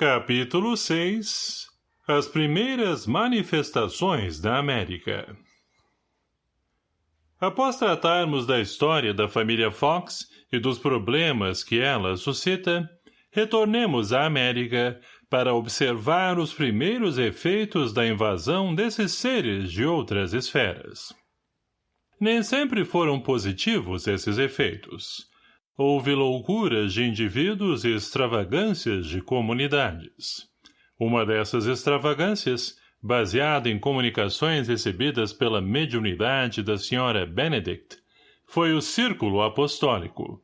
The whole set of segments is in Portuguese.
Capítulo 6 As primeiras manifestações da América Após tratarmos da história da família Fox e dos problemas que ela suscita, retornemos à América para observar os primeiros efeitos da invasão desses seres de outras esferas. Nem sempre foram positivos esses efeitos. Houve loucuras de indivíduos e extravagâncias de comunidades. Uma dessas extravagâncias, baseada em comunicações recebidas pela mediunidade da senhora Benedict, foi o Círculo Apostólico.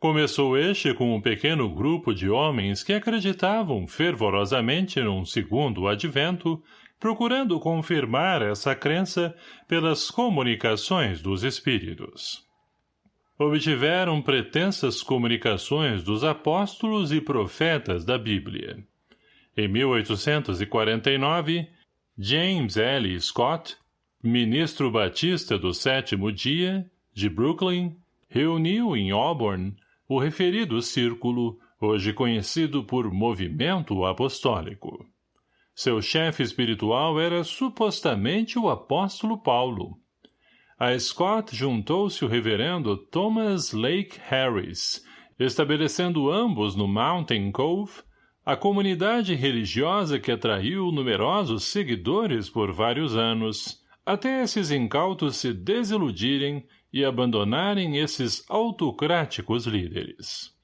Começou este com um pequeno grupo de homens que acreditavam fervorosamente num segundo advento, procurando confirmar essa crença pelas comunicações dos espíritos obtiveram pretensas comunicações dos apóstolos e profetas da Bíblia. Em 1849, James L. Scott, ministro batista do sétimo dia, de Brooklyn, reuniu em Auburn o referido círculo, hoje conhecido por Movimento Apostólico. Seu chefe espiritual era supostamente o apóstolo Paulo, a Scott juntou-se o reverendo Thomas Lake Harris, estabelecendo ambos no Mountain Cove, a comunidade religiosa que atraiu numerosos seguidores por vários anos, até esses incautos se desiludirem e abandonarem esses autocráticos líderes.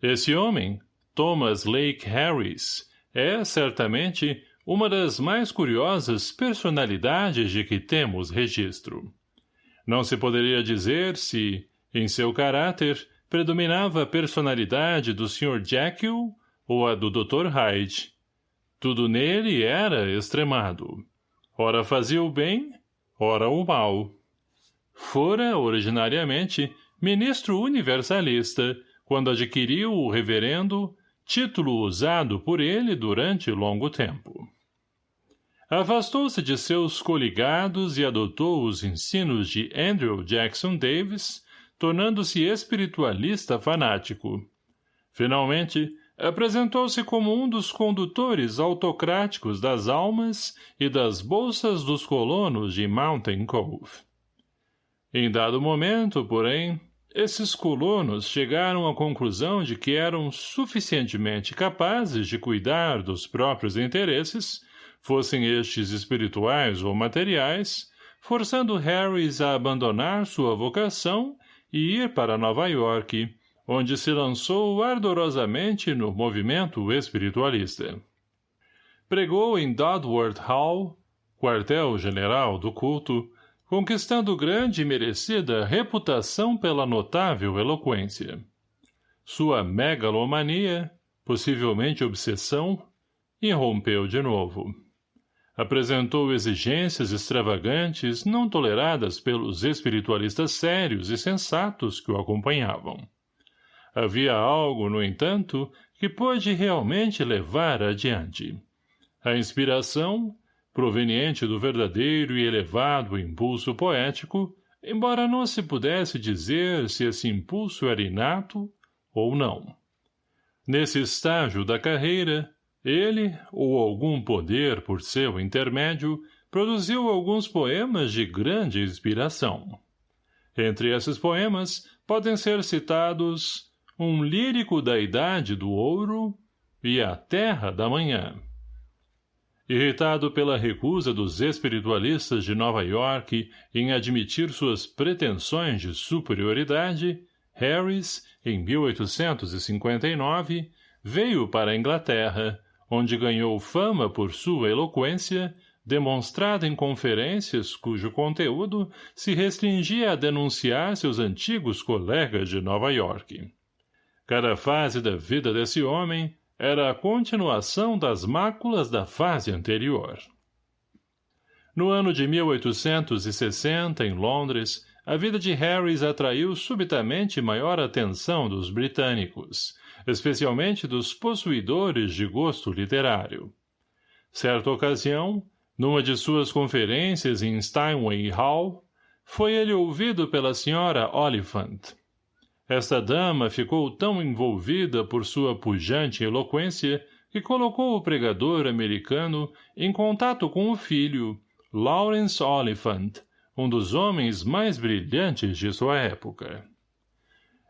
Esse homem, Thomas Lake Harris, é, certamente, uma das mais curiosas personalidades de que temos registro. Não se poderia dizer se, em seu caráter, predominava a personalidade do Sr. Jekyll ou a do Dr. Hyde. Tudo nele era extremado. Ora fazia o bem, ora o mal. Fora, originariamente, ministro universalista, quando adquiriu o reverendo, título usado por ele durante longo tempo. Afastou-se de seus coligados e adotou os ensinos de Andrew Jackson Davis, tornando-se espiritualista fanático. Finalmente, apresentou-se como um dos condutores autocráticos das almas e das bolsas dos colonos de Mountain Cove. Em dado momento, porém, esses colonos chegaram à conclusão de que eram suficientemente capazes de cuidar dos próprios interesses fossem estes espirituais ou materiais, forçando Harris a abandonar sua vocação e ir para Nova York, onde se lançou ardorosamente no movimento espiritualista. Pregou em Dodworth Hall, quartel-general do culto, conquistando grande e merecida reputação pela notável eloquência. Sua megalomania, possivelmente obsessão, irrompeu de novo apresentou exigências extravagantes não toleradas pelos espiritualistas sérios e sensatos que o acompanhavam. Havia algo, no entanto, que pôde realmente levar adiante. A inspiração, proveniente do verdadeiro e elevado impulso poético, embora não se pudesse dizer se esse impulso era inato ou não. Nesse estágio da carreira, ele, ou algum poder por seu intermédio, produziu alguns poemas de grande inspiração. Entre esses poemas podem ser citados Um Lírico da Idade do Ouro e A Terra da Manhã. Irritado pela recusa dos espiritualistas de Nova York em admitir suas pretensões de superioridade, Harris, em 1859, veio para a Inglaterra, onde ganhou fama por sua eloquência, demonstrada em conferências cujo conteúdo se restringia a denunciar seus antigos colegas de Nova York. Cada fase da vida desse homem era a continuação das máculas da fase anterior. No ano de 1860, em Londres, a vida de Harris atraiu subitamente maior atenção dos britânicos, especialmente dos possuidores de gosto literário. Certa ocasião, numa de suas conferências em Steinway Hall, foi ele ouvido pela senhora Oliphant. Esta dama ficou tão envolvida por sua pujante eloquência que colocou o pregador americano em contato com o filho, Lawrence Oliphant, um dos homens mais brilhantes de sua época.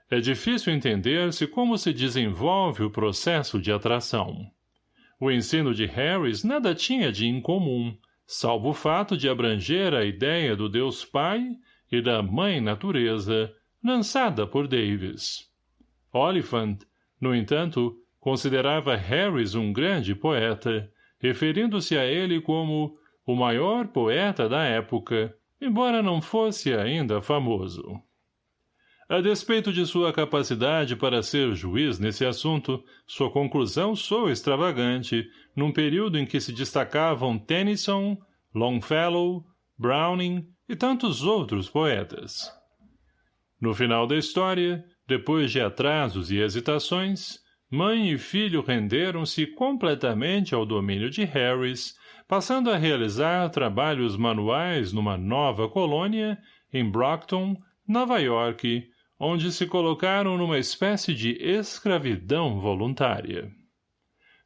É difícil entender-se como se desenvolve o processo de atração. O ensino de Harris nada tinha de incomum, salvo o fato de abranger a ideia do Deus Pai e da Mãe Natureza, lançada por Davis. Oliphant, no entanto, considerava Harris um grande poeta, referindo-se a ele como o maior poeta da época, embora não fosse ainda famoso. A despeito de sua capacidade para ser juiz nesse assunto, sua conclusão soa extravagante, num período em que se destacavam Tennyson, Longfellow, Browning e tantos outros poetas. No final da história, depois de atrasos e hesitações, mãe e filho renderam-se completamente ao domínio de Harris, passando a realizar trabalhos manuais numa nova colônia, em Brockton, Nova York, onde se colocaram numa espécie de escravidão voluntária.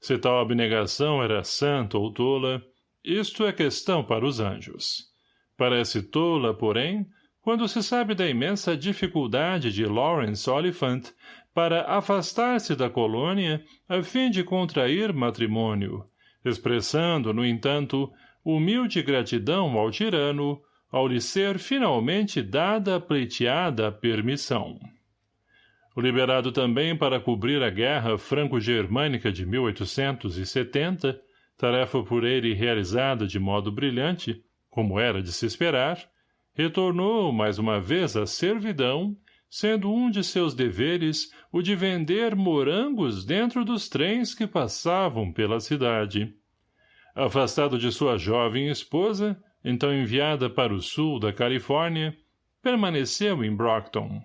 Se tal abnegação era santa ou tola, isto é questão para os anjos. Parece tola, porém, quando se sabe da imensa dificuldade de Lawrence Oliphant para afastar-se da colônia a fim de contrair matrimônio, expressando, no entanto, humilde gratidão ao tirano, ao lhe ser finalmente dada a pleiteada permissão. Liberado também para cobrir a guerra franco-germânica de 1870, tarefa por ele realizada de modo brilhante, como era de se esperar, retornou mais uma vez à servidão sendo um de seus deveres o de vender morangos dentro dos trens que passavam pela cidade. Afastado de sua jovem esposa, então enviada para o sul da Califórnia, permaneceu em Brockton.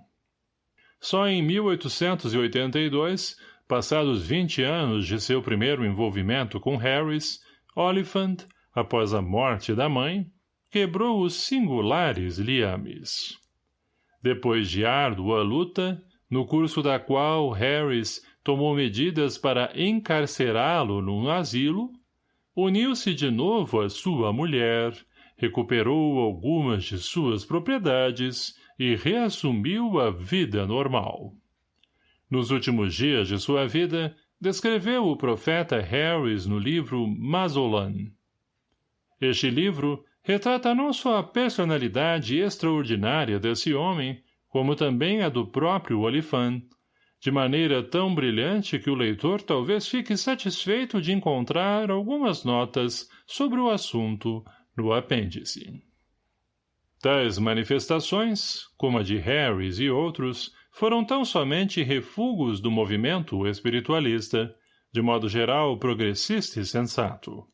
Só em 1882, passados 20 anos de seu primeiro envolvimento com Harris, Oliphant, após a morte da mãe, quebrou os singulares liames. Depois de árdua luta, no curso da qual Harris tomou medidas para encarcerá-lo num asilo, uniu-se de novo à sua mulher, recuperou algumas de suas propriedades e reassumiu a vida normal. Nos últimos dias de sua vida, descreveu o profeta Harris no livro Mazolan. Este livro retrata não só a personalidade extraordinária desse homem, como também a do próprio Olifant, de maneira tão brilhante que o leitor talvez fique satisfeito de encontrar algumas notas sobre o assunto no apêndice. Tais manifestações, como a de Harris e outros, foram tão somente refugos do movimento espiritualista, de modo geral progressista e sensato.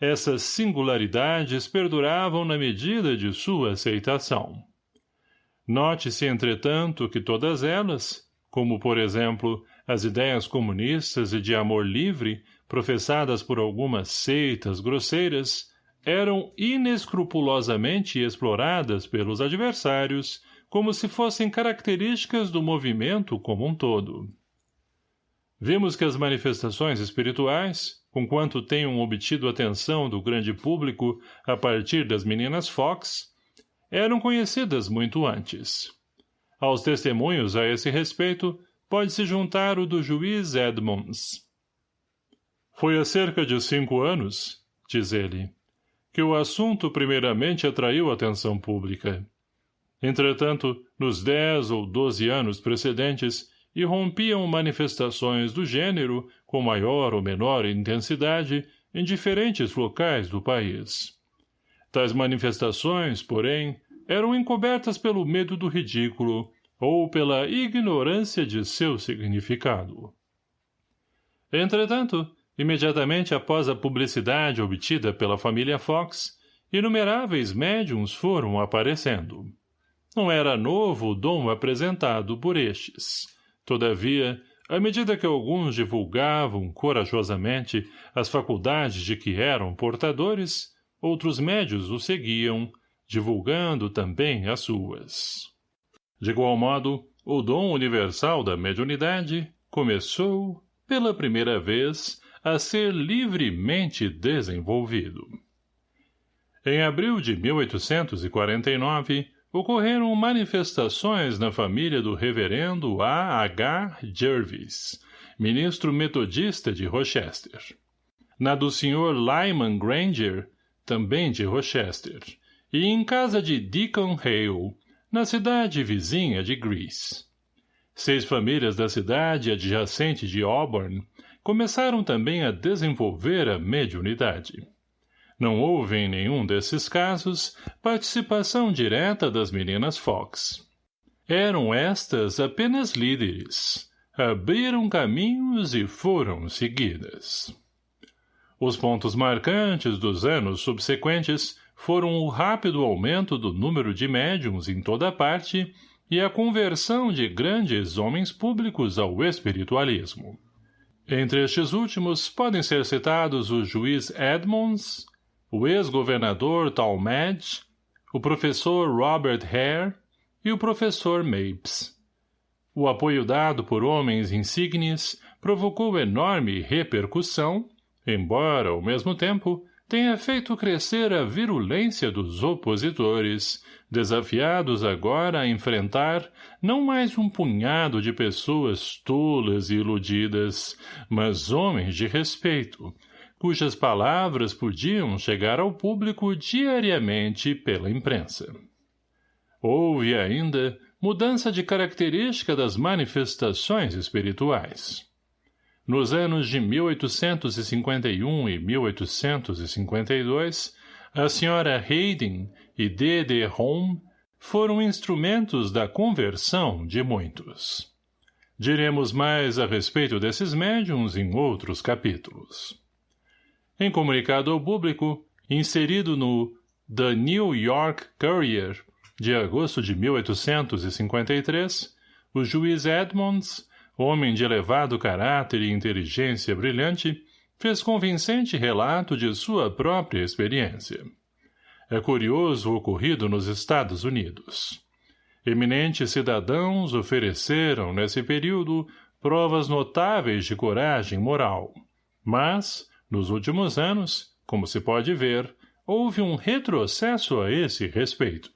Essas singularidades perduravam na medida de sua aceitação. Note-se, entretanto, que todas elas, como, por exemplo, as ideias comunistas e de amor livre, professadas por algumas seitas grosseiras, eram inescrupulosamente exploradas pelos adversários como se fossem características do movimento como um todo. Vimos que as manifestações espirituais, conquanto tenham obtido atenção do grande público a partir das meninas Fox, eram conhecidas muito antes. Aos testemunhos a esse respeito, pode-se juntar o do juiz Edmonds. Foi há cerca de cinco anos, diz ele, que o assunto primeiramente atraiu atenção pública. Entretanto, nos dez ou doze anos precedentes, irrompiam manifestações do gênero, com maior ou menor intensidade, em diferentes locais do país. Tais manifestações, porém, eram encobertas pelo medo do ridículo ou pela ignorância de seu significado. Entretanto, imediatamente após a publicidade obtida pela família Fox, inumeráveis médiums foram aparecendo. Não era novo o dom apresentado por estes. Todavia, à medida que alguns divulgavam corajosamente as faculdades de que eram portadores, outros médios o seguiam, divulgando também as suas. De igual modo, o dom universal da mediunidade começou, pela primeira vez, a ser livremente desenvolvido. Em abril de 1849, ocorreram manifestações na família do reverendo A. H. Jervis, ministro metodista de Rochester. Na do Sr. Lyman Granger, também de Rochester, e em casa de Deacon Hale, na cidade vizinha de Greece. Seis famílias da cidade adjacente de Auburn começaram também a desenvolver a mediunidade. Não houve em nenhum desses casos participação direta das meninas Fox. Eram estas apenas líderes. Abriram caminhos e foram seguidas. Os pontos marcantes dos anos subsequentes foram o rápido aumento do número de médiums em toda parte e a conversão de grandes homens públicos ao espiritualismo. Entre estes últimos podem ser citados o juiz Edmonds, o ex-governador Talmadge, o professor Robert Hare e o professor Mapes. O apoio dado por homens insígnes provocou enorme repercussão, embora, ao mesmo tempo, tenha feito crescer a virulência dos opositores, desafiados agora a enfrentar não mais um punhado de pessoas tolas e iludidas, mas homens de respeito, cujas palavras podiam chegar ao público diariamente pela imprensa. Houve ainda mudança de característica das manifestações espirituais. Nos anos de 1851 e 1852, a senhora Hayden e D. D. Home foram instrumentos da conversão de muitos. Diremos mais a respeito desses médiums em outros capítulos. Em comunicado ao público, inserido no The New York Courier, de agosto de 1853, o juiz Edmonds homem de elevado caráter e inteligência brilhante, fez convincente relato de sua própria experiência. É curioso o ocorrido nos Estados Unidos. Eminentes cidadãos ofereceram, nesse período, provas notáveis de coragem moral. Mas, nos últimos anos, como se pode ver, houve um retrocesso a esse respeito.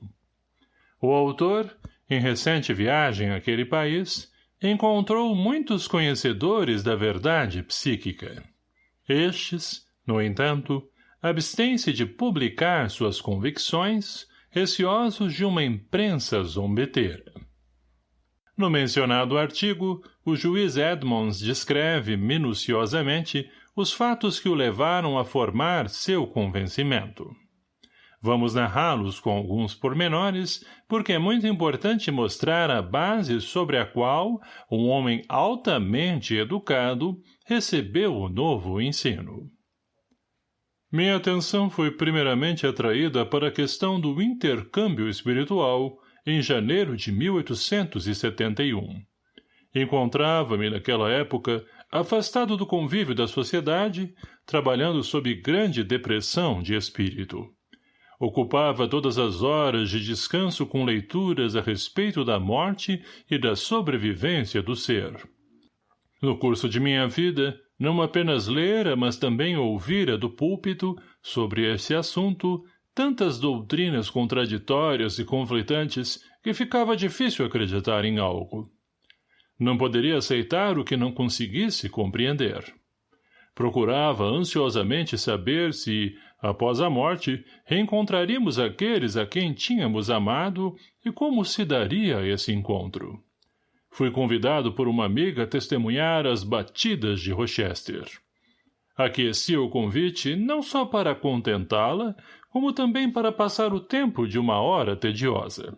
O autor, em recente viagem àquele país, encontrou muitos conhecedores da verdade psíquica. Estes, no entanto, abstêm-se de publicar suas convicções, receosos de uma imprensa zombeteira. No mencionado artigo, o juiz Edmonds descreve minuciosamente os fatos que o levaram a formar seu convencimento. Vamos narrá-los com alguns pormenores, porque é muito importante mostrar a base sobre a qual um homem altamente educado recebeu o novo ensino. Minha atenção foi primeiramente atraída para a questão do intercâmbio espiritual em janeiro de 1871. Encontrava-me naquela época afastado do convívio da sociedade, trabalhando sob grande depressão de espírito. Ocupava todas as horas de descanso com leituras a respeito da morte e da sobrevivência do ser. No curso de minha vida, não apenas lera, mas também ouvira do púlpito, sobre esse assunto, tantas doutrinas contraditórias e conflitantes que ficava difícil acreditar em algo. Não poderia aceitar o que não conseguisse compreender. Procurava ansiosamente saber se, após a morte, reencontraríamos aqueles a quem tínhamos amado e como se daria esse encontro. Fui convidado por uma amiga a testemunhar as batidas de Rochester. Aqueci o convite não só para contentá-la, como também para passar o tempo de uma hora tediosa.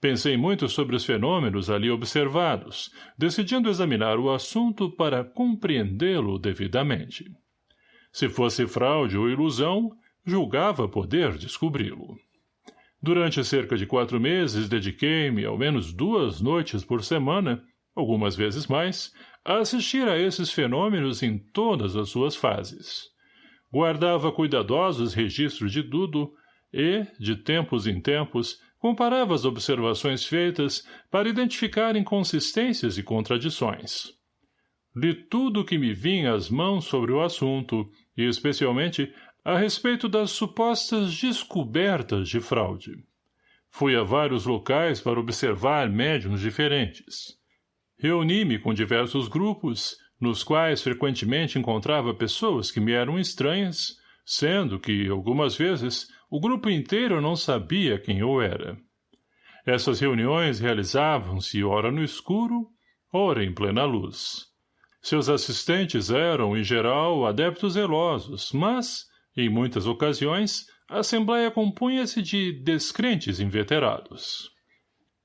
Pensei muito sobre os fenômenos ali observados, decidindo examinar o assunto para compreendê-lo devidamente. Se fosse fraude ou ilusão, julgava poder descobri-lo. Durante cerca de quatro meses dediquei-me, ao menos duas noites por semana, algumas vezes mais, a assistir a esses fenômenos em todas as suas fases. Guardava cuidadosos registros de tudo e, de tempos em tempos, comparava as observações feitas para identificar inconsistências e contradições. Li tudo o que me vinha às mãos sobre o assunto, e especialmente a respeito das supostas descobertas de fraude. Fui a vários locais para observar médiums diferentes. Reuni-me com diversos grupos, nos quais frequentemente encontrava pessoas que me eram estranhas, sendo que, algumas vezes, o grupo inteiro não sabia quem eu era. Essas reuniões realizavam-se ora no escuro, ora em plena luz. Seus assistentes eram, em geral, adeptos zelosos, mas, em muitas ocasiões, a Assembleia compunha-se de descrentes inveterados.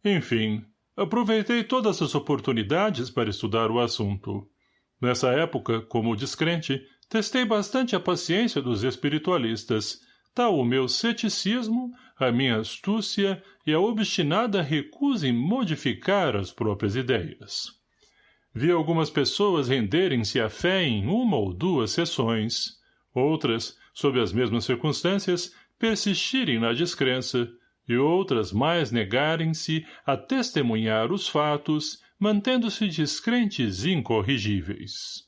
Enfim, aproveitei todas as oportunidades para estudar o assunto. Nessa época, como descrente, testei bastante a paciência dos espiritualistas, tal o meu ceticismo, a minha astúcia e a obstinada recusa em modificar as próprias ideias. Vi algumas pessoas renderem-se à fé em uma ou duas sessões, outras, sob as mesmas circunstâncias, persistirem na descrença, e outras mais negarem-se a testemunhar os fatos, mantendo-se descrentes incorrigíveis.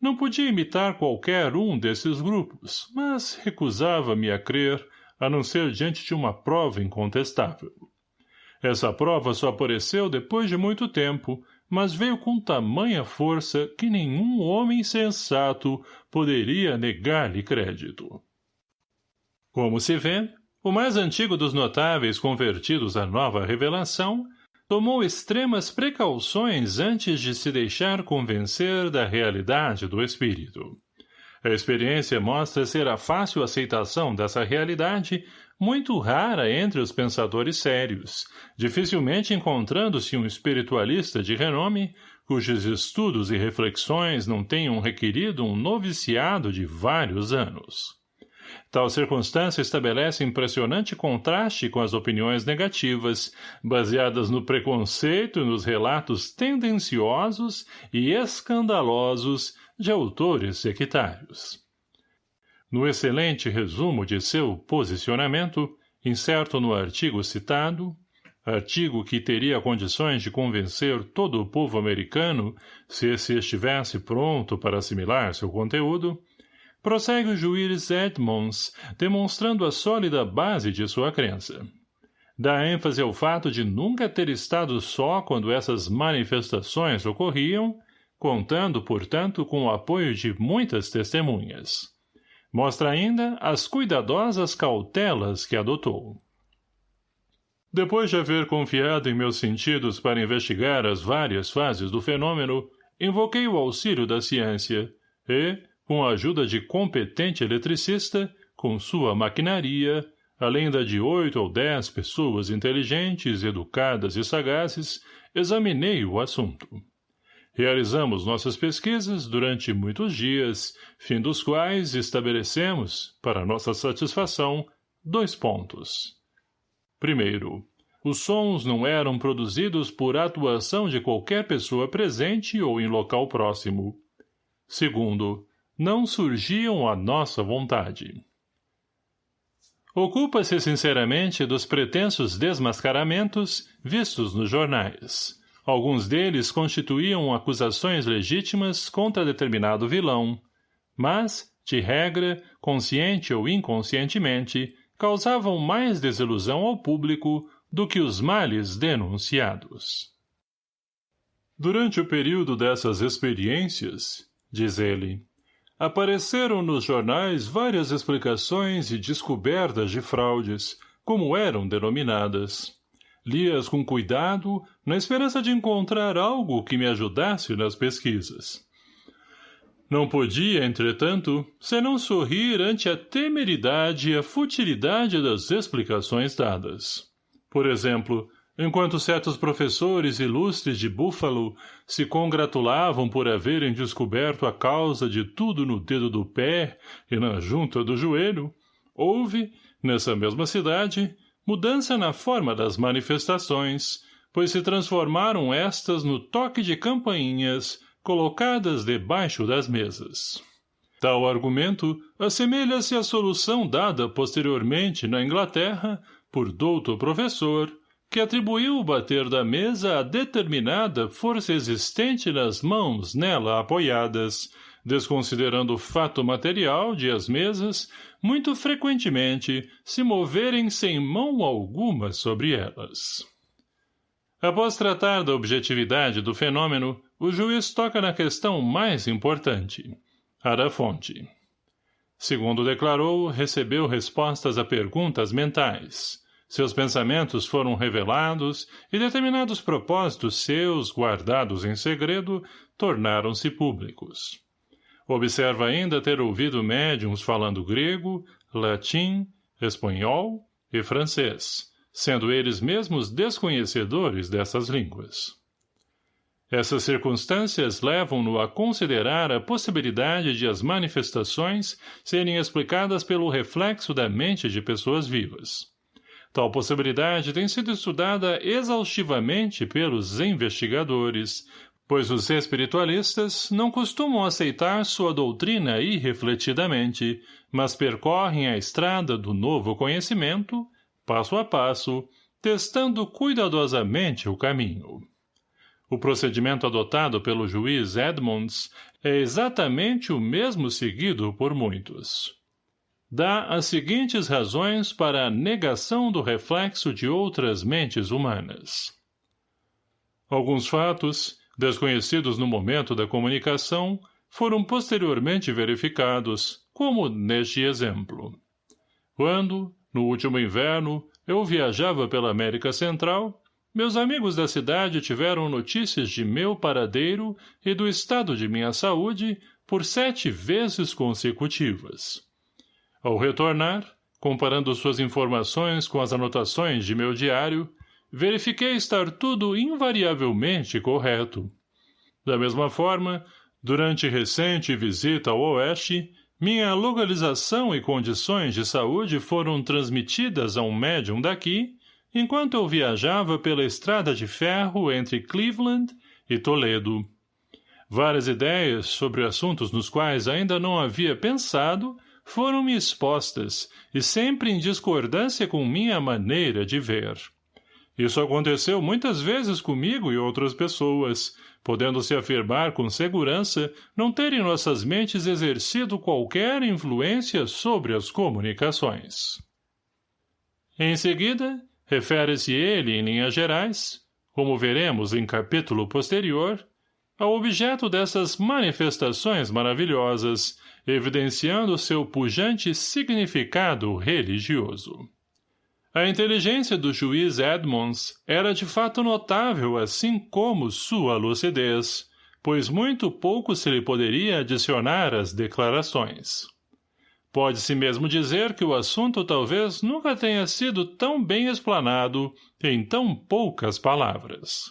Não podia imitar qualquer um desses grupos, mas recusava-me a crer, a não ser diante de uma prova incontestável. Essa prova só apareceu depois de muito tempo, mas veio com tamanha força que nenhum homem sensato poderia negar-lhe crédito. Como se vê, o mais antigo dos notáveis convertidos à nova revelação tomou extremas precauções antes de se deixar convencer da realidade do espírito. A experiência mostra ser a fácil aceitação dessa realidade muito rara entre os pensadores sérios, dificilmente encontrando-se um espiritualista de renome cujos estudos e reflexões não tenham requerido um noviciado de vários anos. Tal circunstância estabelece impressionante contraste com as opiniões negativas, baseadas no preconceito e nos relatos tendenciosos e escandalosos de autores sectários. No excelente resumo de seu posicionamento, incerto no artigo citado, artigo que teria condições de convencer todo o povo americano se esse estivesse pronto para assimilar seu conteúdo, prossegue o juiz Edmonds, demonstrando a sólida base de sua crença. Dá ênfase ao fato de nunca ter estado só quando essas manifestações ocorriam, contando, portanto, com o apoio de muitas testemunhas. Mostra ainda as cuidadosas cautelas que adotou. Depois de haver confiado em meus sentidos para investigar as várias fases do fenômeno, invoquei o auxílio da ciência e, com a ajuda de competente eletricista, com sua maquinaria, além da de oito ou dez pessoas inteligentes, educadas e sagazes, examinei o assunto. Realizamos nossas pesquisas durante muitos dias, fim dos quais estabelecemos, para nossa satisfação, dois pontos. Primeiro, os sons não eram produzidos por atuação de qualquer pessoa presente ou em local próximo. Segundo, não surgiam à nossa vontade. Ocupa-se sinceramente dos pretensos desmascaramentos vistos nos jornais. Alguns deles constituíam acusações legítimas contra determinado vilão, mas, de regra, consciente ou inconscientemente, causavam mais desilusão ao público do que os males denunciados. Durante o período dessas experiências, diz ele, Apareceram nos jornais várias explicações e descobertas de fraudes, como eram denominadas. Li-as com cuidado, na esperança de encontrar algo que me ajudasse nas pesquisas. Não podia, entretanto, senão sorrir ante a temeridade e a futilidade das explicações dadas. Por exemplo, enquanto certos professores ilustres de Búfalo se congratulavam por haverem descoberto a causa de tudo no dedo do pé e na junta do joelho, houve, nessa mesma cidade, mudança na forma das manifestações, pois se transformaram estas no toque de campainhas colocadas debaixo das mesas. Tal argumento assemelha-se à solução dada posteriormente na Inglaterra por douto professor, que atribuiu o bater da mesa a determinada força existente nas mãos nela apoiadas, desconsiderando o fato material de as mesas, muito frequentemente, se moverem sem mão alguma sobre elas. Após tratar da objetividade do fenômeno, o juiz toca na questão mais importante, a da fonte. Segundo declarou, recebeu respostas a perguntas mentais. Seus pensamentos foram revelados e determinados propósitos seus, guardados em segredo, tornaram-se públicos. Observa ainda ter ouvido médiums falando grego, latim, espanhol e francês, sendo eles mesmos desconhecedores dessas línguas. Essas circunstâncias levam-no a considerar a possibilidade de as manifestações serem explicadas pelo reflexo da mente de pessoas vivas. Tal possibilidade tem sido estudada exaustivamente pelos investigadores, pois os espiritualistas não costumam aceitar sua doutrina irrefletidamente, mas percorrem a estrada do novo conhecimento, passo a passo, testando cuidadosamente o caminho. O procedimento adotado pelo juiz Edmonds é exatamente o mesmo seguido por muitos. Dá as seguintes razões para a negação do reflexo de outras mentes humanas. Alguns fatos, desconhecidos no momento da comunicação, foram posteriormente verificados, como neste exemplo. Quando, no último inverno, eu viajava pela América Central, meus amigos da cidade tiveram notícias de meu paradeiro e do estado de minha saúde por sete vezes consecutivas. Ao retornar, comparando suas informações com as anotações de meu diário, verifiquei estar tudo invariavelmente correto. Da mesma forma, durante recente visita ao Oeste, minha localização e condições de saúde foram transmitidas a um médium daqui, enquanto eu viajava pela estrada de ferro entre Cleveland e Toledo. Várias ideias sobre assuntos nos quais ainda não havia pensado foram-me expostas e sempre em discordância com minha maneira de ver. Isso aconteceu muitas vezes comigo e outras pessoas, podendo-se afirmar com segurança não terem nossas mentes exercido qualquer influência sobre as comunicações. Em seguida, refere-se ele em linhas gerais, como veremos em capítulo posterior, ao objeto dessas manifestações maravilhosas, evidenciando seu pujante significado religioso. A inteligência do juiz Edmonds era de fato notável assim como sua lucidez, pois muito pouco se lhe poderia adicionar às declarações. Pode-se mesmo dizer que o assunto talvez nunca tenha sido tão bem explanado em tão poucas palavras.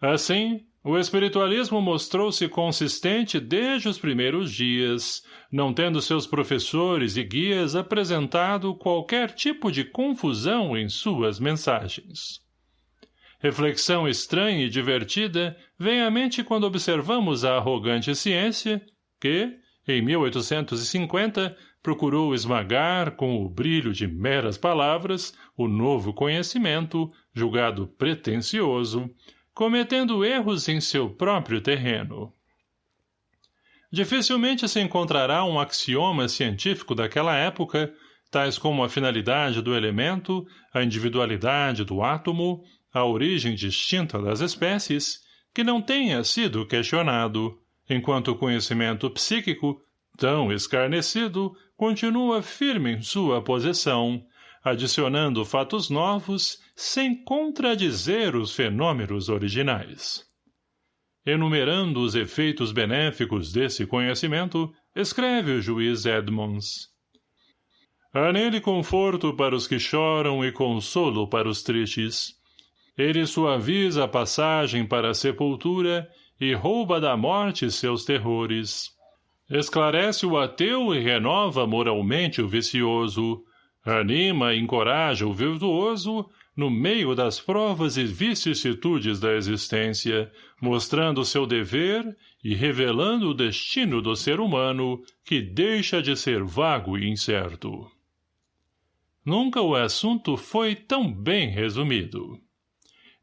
Assim, o espiritualismo mostrou-se consistente desde os primeiros dias, não tendo seus professores e guias apresentado qualquer tipo de confusão em suas mensagens. Reflexão estranha e divertida vem à mente quando observamos a arrogante ciência, que, em 1850, procurou esmagar com o brilho de meras palavras o novo conhecimento, julgado pretensioso, cometendo erros em seu próprio terreno. Dificilmente se encontrará um axioma científico daquela época, tais como a finalidade do elemento, a individualidade do átomo, a origem distinta das espécies, que não tenha sido questionado, enquanto o conhecimento psíquico, tão escarnecido, continua firme em sua posição, adicionando fatos novos sem contradizer os fenômenos originais. Enumerando os efeitos benéficos desse conhecimento, escreve o juiz Edmonds. Há nele conforto para os que choram e consolo para os tristes. Ele suaviza a passagem para a sepultura e rouba da morte seus terrores. Esclarece o ateu e renova moralmente o vicioso, Anima e encoraja o virtuoso no meio das provas e vicissitudes da existência, mostrando seu dever e revelando o destino do ser humano que deixa de ser vago e incerto. nunca o assunto foi tão bem resumido.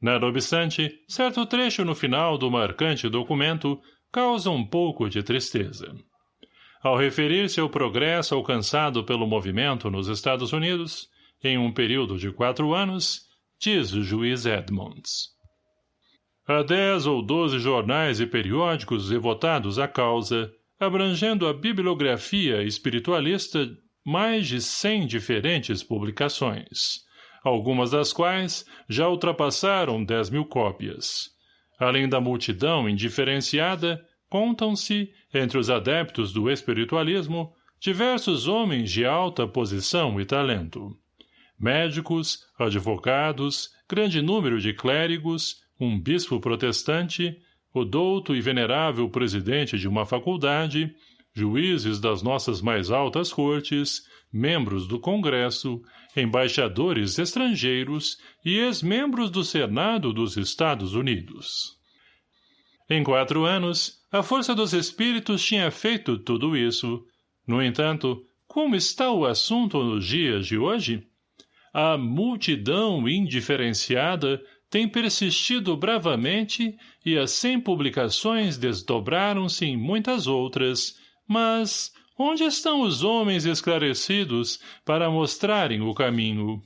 Nada obstante, certo trecho no final do marcante documento causa um pouco de tristeza. Ao referir-se ao progresso alcançado pelo movimento nos Estados Unidos, em um período de quatro anos, diz o juiz Edmonds. Há dez ou doze jornais e periódicos devotados à causa, abrangendo a bibliografia espiritualista mais de cem diferentes publicações, algumas das quais já ultrapassaram dez mil cópias. Além da multidão indiferenciada, contam-se, entre os adeptos do espiritualismo, diversos homens de alta posição e talento. Médicos, advogados, grande número de clérigos, um bispo protestante, o douto e venerável presidente de uma faculdade, juízes das nossas mais altas cortes, membros do Congresso, embaixadores estrangeiros e ex-membros do Senado dos Estados Unidos. Em quatro anos, a força dos espíritos tinha feito tudo isso. No entanto, como está o assunto nos dias de hoje? A multidão indiferenciada tem persistido bravamente e as cem publicações desdobraram-se em muitas outras, mas onde estão os homens esclarecidos para mostrarem o caminho?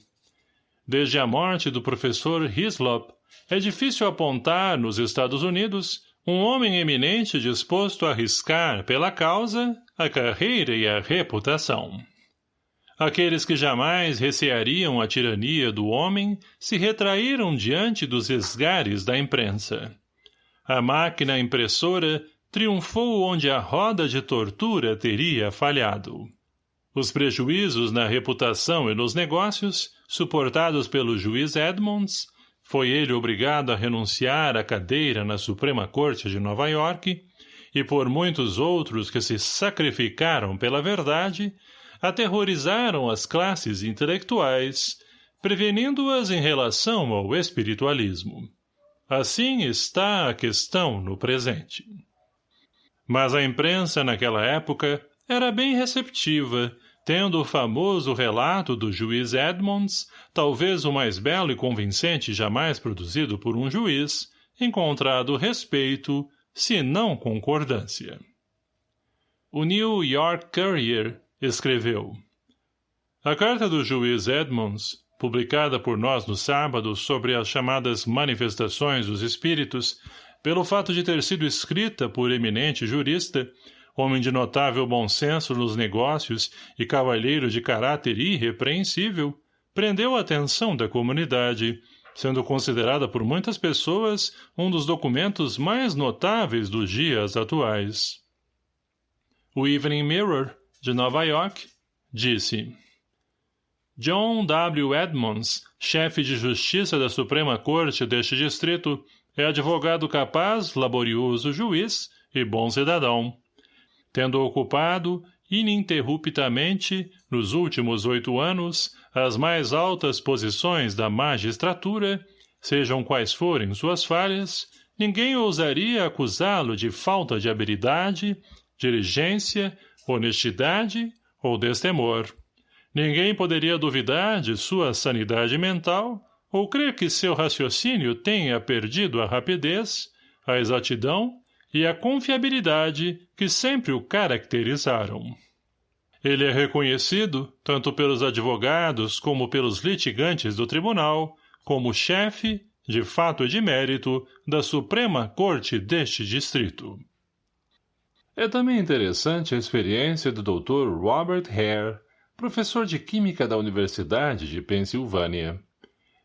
Desde a morte do professor Hislop, é difícil apontar, nos Estados Unidos, um homem eminente disposto a arriscar, pela causa, a carreira e a reputação. Aqueles que jamais receariam a tirania do homem se retraíram diante dos esgares da imprensa. A máquina impressora triunfou onde a roda de tortura teria falhado. Os prejuízos na reputação e nos negócios, suportados pelo juiz Edmonds, foi ele obrigado a renunciar à cadeira na Suprema Corte de Nova York, e por muitos outros que se sacrificaram pela verdade, aterrorizaram as classes intelectuais, prevenindo-as em relação ao espiritualismo. Assim está a questão no presente. Mas a imprensa naquela época era bem receptiva, tendo o famoso relato do juiz Edmonds, talvez o mais belo e convincente jamais produzido por um juiz, encontrado respeito, se não concordância. O New York Courier escreveu A carta do juiz Edmonds, publicada por nós no sábado sobre as chamadas manifestações dos espíritos, pelo fato de ter sido escrita por eminente jurista, homem de notável bom senso nos negócios e cavalheiro de caráter irrepreensível, prendeu a atenção da comunidade, sendo considerada por muitas pessoas um dos documentos mais notáveis dos dias atuais. O Evening Mirror, de Nova York, disse John W. Edmonds, chefe de justiça da Suprema Corte deste distrito, é advogado capaz, laborioso juiz e bom cidadão. Tendo ocupado, ininterruptamente, nos últimos oito anos, as mais altas posições da magistratura, sejam quais forem suas falhas, ninguém ousaria acusá-lo de falta de habilidade, diligência honestidade ou destemor. Ninguém poderia duvidar de sua sanidade mental ou crer que seu raciocínio tenha perdido a rapidez, a exatidão e a confiabilidade que sempre o caracterizaram. Ele é reconhecido, tanto pelos advogados como pelos litigantes do tribunal, como chefe, de fato e de mérito, da Suprema Corte deste distrito. É também interessante a experiência do Dr. Robert Hare, professor de Química da Universidade de Pensilvânia.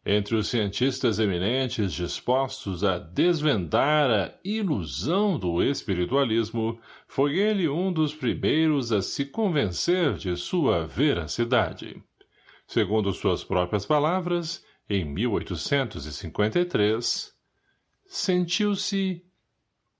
Entre os cientistas eminentes dispostos a desvendar a ilusão do espiritualismo, foi ele um dos primeiros a se convencer de sua veracidade. Segundo suas próprias palavras, em 1853, sentiu-se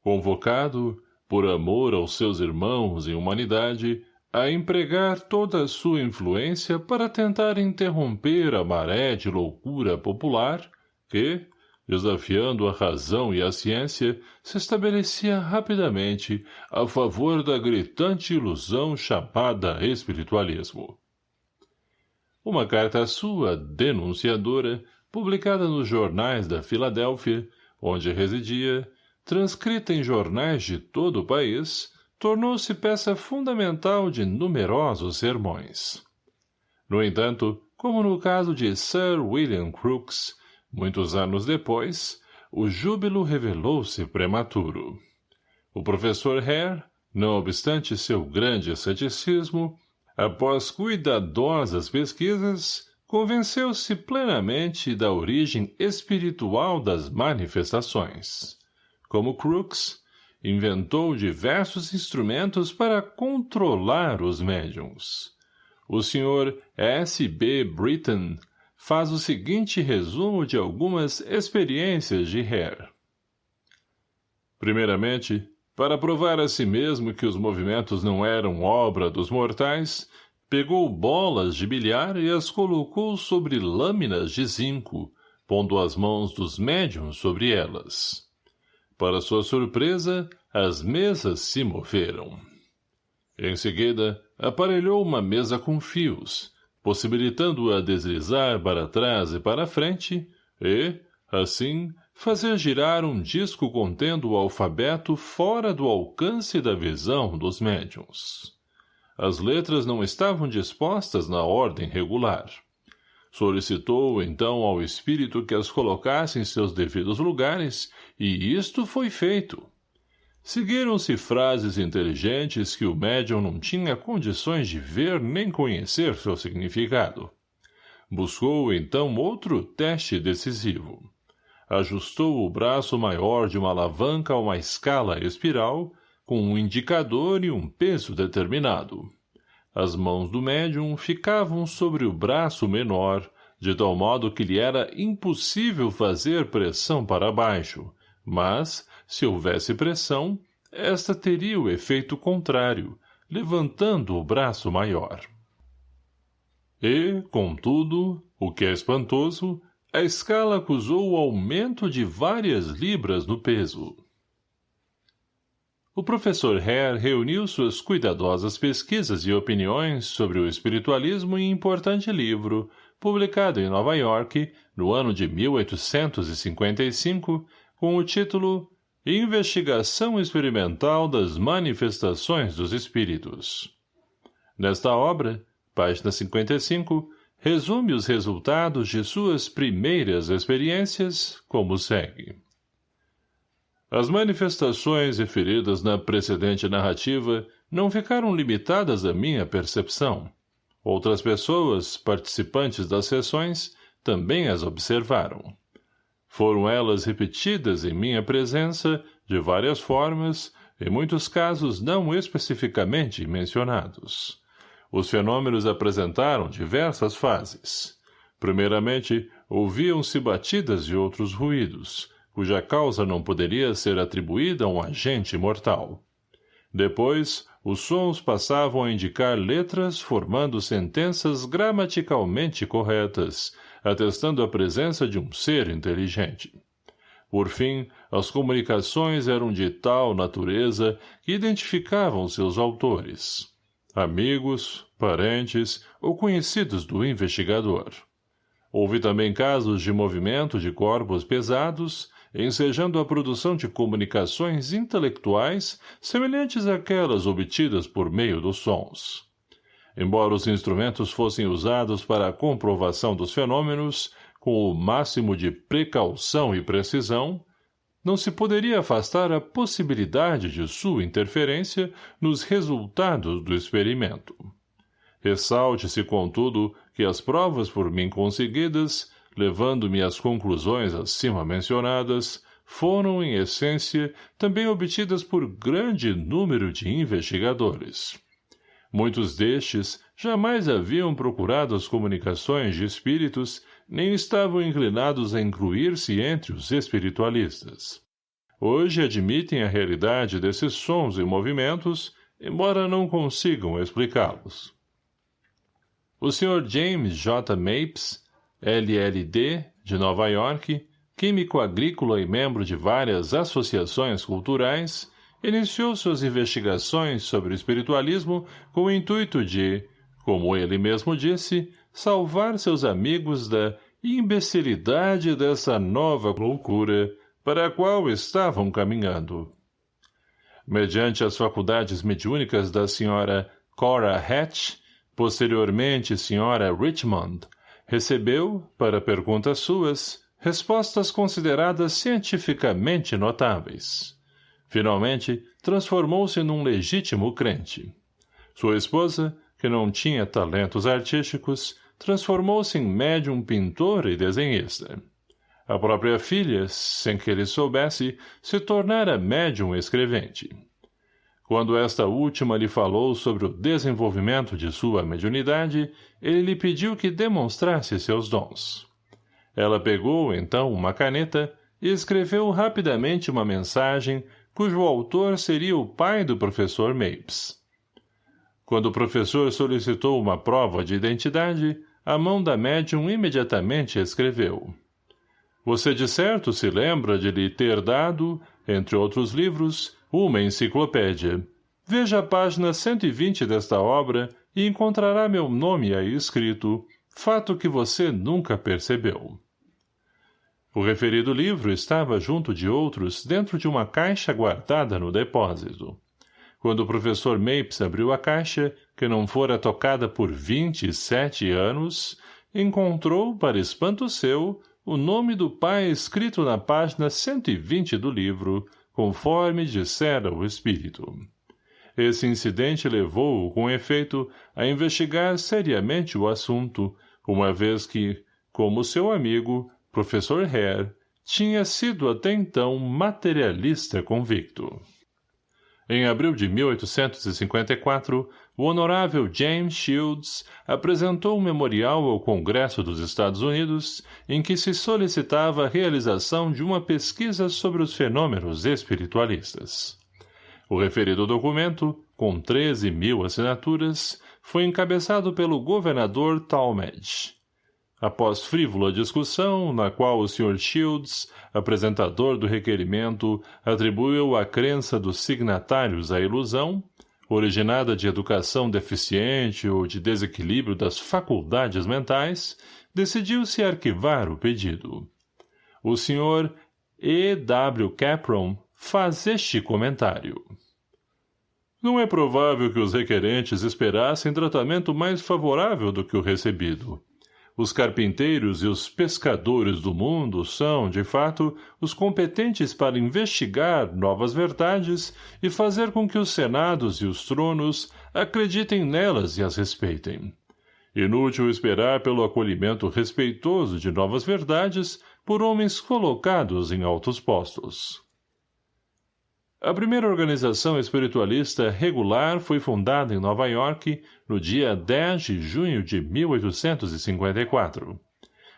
convocado por amor aos seus irmãos em humanidade, a empregar toda a sua influência para tentar interromper a maré de loucura popular que, desafiando a razão e a ciência, se estabelecia rapidamente a favor da gritante ilusão chamada espiritualismo. uma carta sua, denunciadora, publicada nos jornais da Filadélfia, onde residia, transcrita em jornais de todo o país, tornou-se peça fundamental de numerosos sermões. No entanto, como no caso de Sir William Crookes, muitos anos depois, o júbilo revelou-se prematuro. O professor Hare, não obstante seu grande ceticismo, após cuidadosas pesquisas, convenceu-se plenamente da origem espiritual das manifestações. Como Crookes, inventou diversos instrumentos para controlar os médiums. O Sr. S. B. Britton faz o seguinte resumo de algumas experiências de Hare. Primeiramente, para provar a si mesmo que os movimentos não eram obra dos mortais, pegou bolas de bilhar e as colocou sobre lâminas de zinco, pondo as mãos dos médiums sobre elas. Para sua surpresa, as mesas se moveram. Em seguida, aparelhou uma mesa com fios, possibilitando-a deslizar para trás e para frente, e, assim, fazer girar um disco contendo o alfabeto fora do alcance da visão dos médiums. As letras não estavam dispostas na ordem regular. Solicitou, então, ao espírito que as colocasse em seus devidos lugares, e isto foi feito. Seguiram-se frases inteligentes que o médium não tinha condições de ver nem conhecer seu significado. Buscou, então, outro teste decisivo. Ajustou o braço maior de uma alavanca a uma escala espiral, com um indicador e um peso determinado. As mãos do médium ficavam sobre o braço menor, de tal modo que lhe era impossível fazer pressão para baixo, mas, se houvesse pressão, esta teria o efeito contrário, levantando o braço maior. E, contudo, o que é espantoso, a escala acusou o aumento de várias libras no peso. O professor Hare reuniu suas cuidadosas pesquisas e opiniões sobre o espiritualismo em importante livro, publicado em Nova York, no ano de 1855, com o título Investigação Experimental das Manifestações dos Espíritos. Nesta obra, página 55, resume os resultados de suas primeiras experiências como segue. As manifestações referidas na precedente narrativa não ficaram limitadas à minha percepção. Outras pessoas, participantes das sessões, também as observaram. Foram elas repetidas em minha presença, de várias formas, em muitos casos não especificamente mencionados. Os fenômenos apresentaram diversas fases. Primeiramente, ouviam-se batidas e outros ruídos, cuja causa não poderia ser atribuída a um agente mortal. Depois, os sons passavam a indicar letras formando sentenças gramaticalmente corretas, atestando a presença de um ser inteligente. Por fim, as comunicações eram de tal natureza que identificavam seus autores. Amigos, parentes ou conhecidos do investigador. Houve também casos de movimento de corpos pesados ensejando a produção de comunicações intelectuais semelhantes àquelas obtidas por meio dos sons. Embora os instrumentos fossem usados para a comprovação dos fenômenos, com o máximo de precaução e precisão, não se poderia afastar a possibilidade de sua interferência nos resultados do experimento. Ressalte-se, contudo, que as provas por mim conseguidas levando-me às conclusões acima mencionadas, foram, em essência, também obtidas por grande número de investigadores. Muitos destes jamais haviam procurado as comunicações de espíritos, nem estavam inclinados a incluir-se entre os espiritualistas. Hoje admitem a realidade desses sons e movimentos, embora não consigam explicá-los. O Sr. James J. Mapes LLD, de Nova York, químico agrícola e membro de várias associações culturais, iniciou suas investigações sobre o espiritualismo com o intuito de como ele mesmo disse, salvar seus amigos da imbecilidade dessa nova loucura para a qual estavam caminhando. Mediante as faculdades mediúnicas da senhora Cora Hatch, posteriormente senhora Richmond, recebeu, para perguntas suas, respostas consideradas cientificamente notáveis. Finalmente, transformou-se num legítimo crente. Sua esposa, que não tinha talentos artísticos, transformou-se em médium pintor e desenhista. A própria filha, sem que ele soubesse, se tornara médium escrevente. Quando esta última lhe falou sobre o desenvolvimento de sua mediunidade, ele lhe pediu que demonstrasse seus dons. Ela pegou, então, uma caneta e escreveu rapidamente uma mensagem cujo autor seria o pai do professor Mapes. Quando o professor solicitou uma prova de identidade, a mão da médium imediatamente escreveu. Você de certo se lembra de lhe ter dado, entre outros livros, uma enciclopédia. Veja a página 120 desta obra e encontrará meu nome aí escrito, fato que você nunca percebeu. O referido livro estava junto de outros dentro de uma caixa guardada no depósito. Quando o professor Mapes abriu a caixa, que não fora tocada por vinte e sete anos, encontrou, para espanto seu, o nome do pai escrito na página 120 do livro, conforme dissera o espírito. Esse incidente levou-o, com efeito, a investigar seriamente o assunto, uma vez que, como seu amigo, professor Hare, tinha sido até então materialista convicto. Em abril de 1854, o honorável James Shields apresentou um memorial ao Congresso dos Estados Unidos em que se solicitava a realização de uma pesquisa sobre os fenômenos espiritualistas. O referido documento, com 13 mil assinaturas, foi encabeçado pelo governador Talmadge. Após frívola discussão, na qual o Sr. Shields, apresentador do requerimento, atribuiu a crença dos signatários à ilusão, originada de educação deficiente ou de desequilíbrio das faculdades mentais, decidiu-se arquivar o pedido. O Sr. E. W. Capron faz este comentário. Não é provável que os requerentes esperassem tratamento mais favorável do que o recebido os carpinteiros e os pescadores do mundo são, de fato, os competentes para investigar novas verdades e fazer com que os senados e os tronos acreditem nelas e as respeitem. Inútil esperar pelo acolhimento respeitoso de novas verdades por homens colocados em altos postos. A primeira organização espiritualista regular foi fundada em Nova York no dia 10 de junho de 1854.